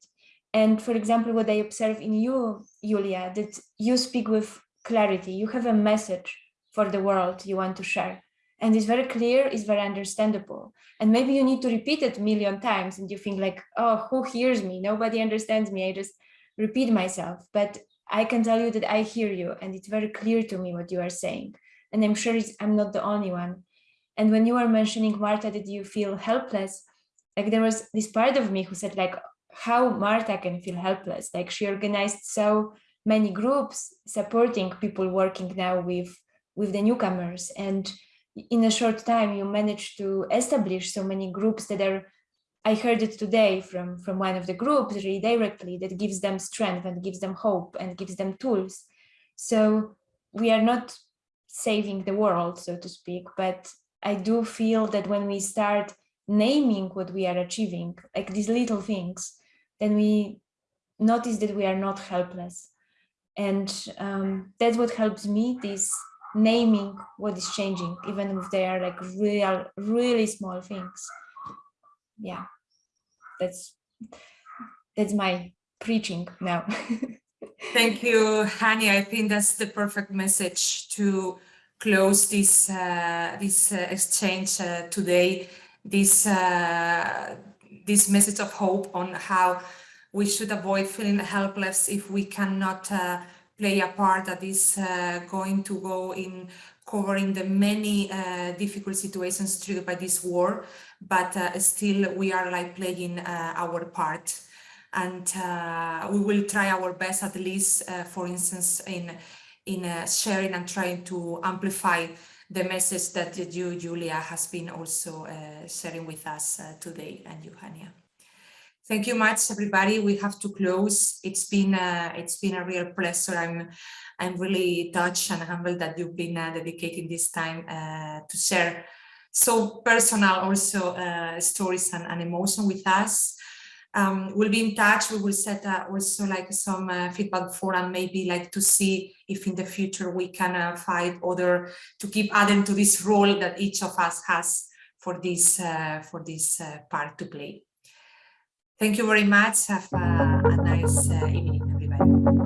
And for example, what I observe in you, Julia, that you speak with clarity, you have a message for the world you want to share and it's very clear, it's very understandable. And maybe you need to repeat it a million times and you think like, oh, who hears me? Nobody understands me. I just repeat myself. But I can tell you that I hear you and it's very clear to me what you are saying. And I'm sure I'm not the only one. And when you were mentioning, Marta, did you feel helpless? Like there was this part of me who said like, how Marta can feel helpless. Like she organized so many groups supporting people working now with, with the newcomers. And in a short time you manage to establish so many groups that are I heard it today from from one of the groups really directly that gives them strength and gives them hope and gives them tools so we are not saving the world so to speak but I do feel that when we start naming what we are achieving, like these little things, then we notice that we are not helpless. And um, that's what helps me, this naming what is changing, even if they are like real, really small things. Yeah, that's that's my preaching now. [LAUGHS] Thank you, Hani. I think that's the perfect message to close this uh, this uh, exchange uh, today. This uh, this message of hope on how we should avoid feeling helpless if we cannot uh, play a part that is uh, going to go in covering the many difficult situations triggered by this war, but still we are like playing our part and uh, we will try our best at least uh, for instance in in uh, sharing and trying to amplify the message that you Julia has been also uh, sharing with us uh, today and you Hania. Thank you much everybody we have to close it's been uh, it's been a real pleasure I'm I'm really touched and humbled that you've been dedicating this time to share so personal also stories and, and emotion with us um, we'll be in touch. We will set uh, also like some uh, feedback forum, maybe like to see if in the future we can uh, find other to keep adding to this role that each of us has for this uh, for this uh, part to play. Thank you very much. Have a, a nice uh, evening, everybody.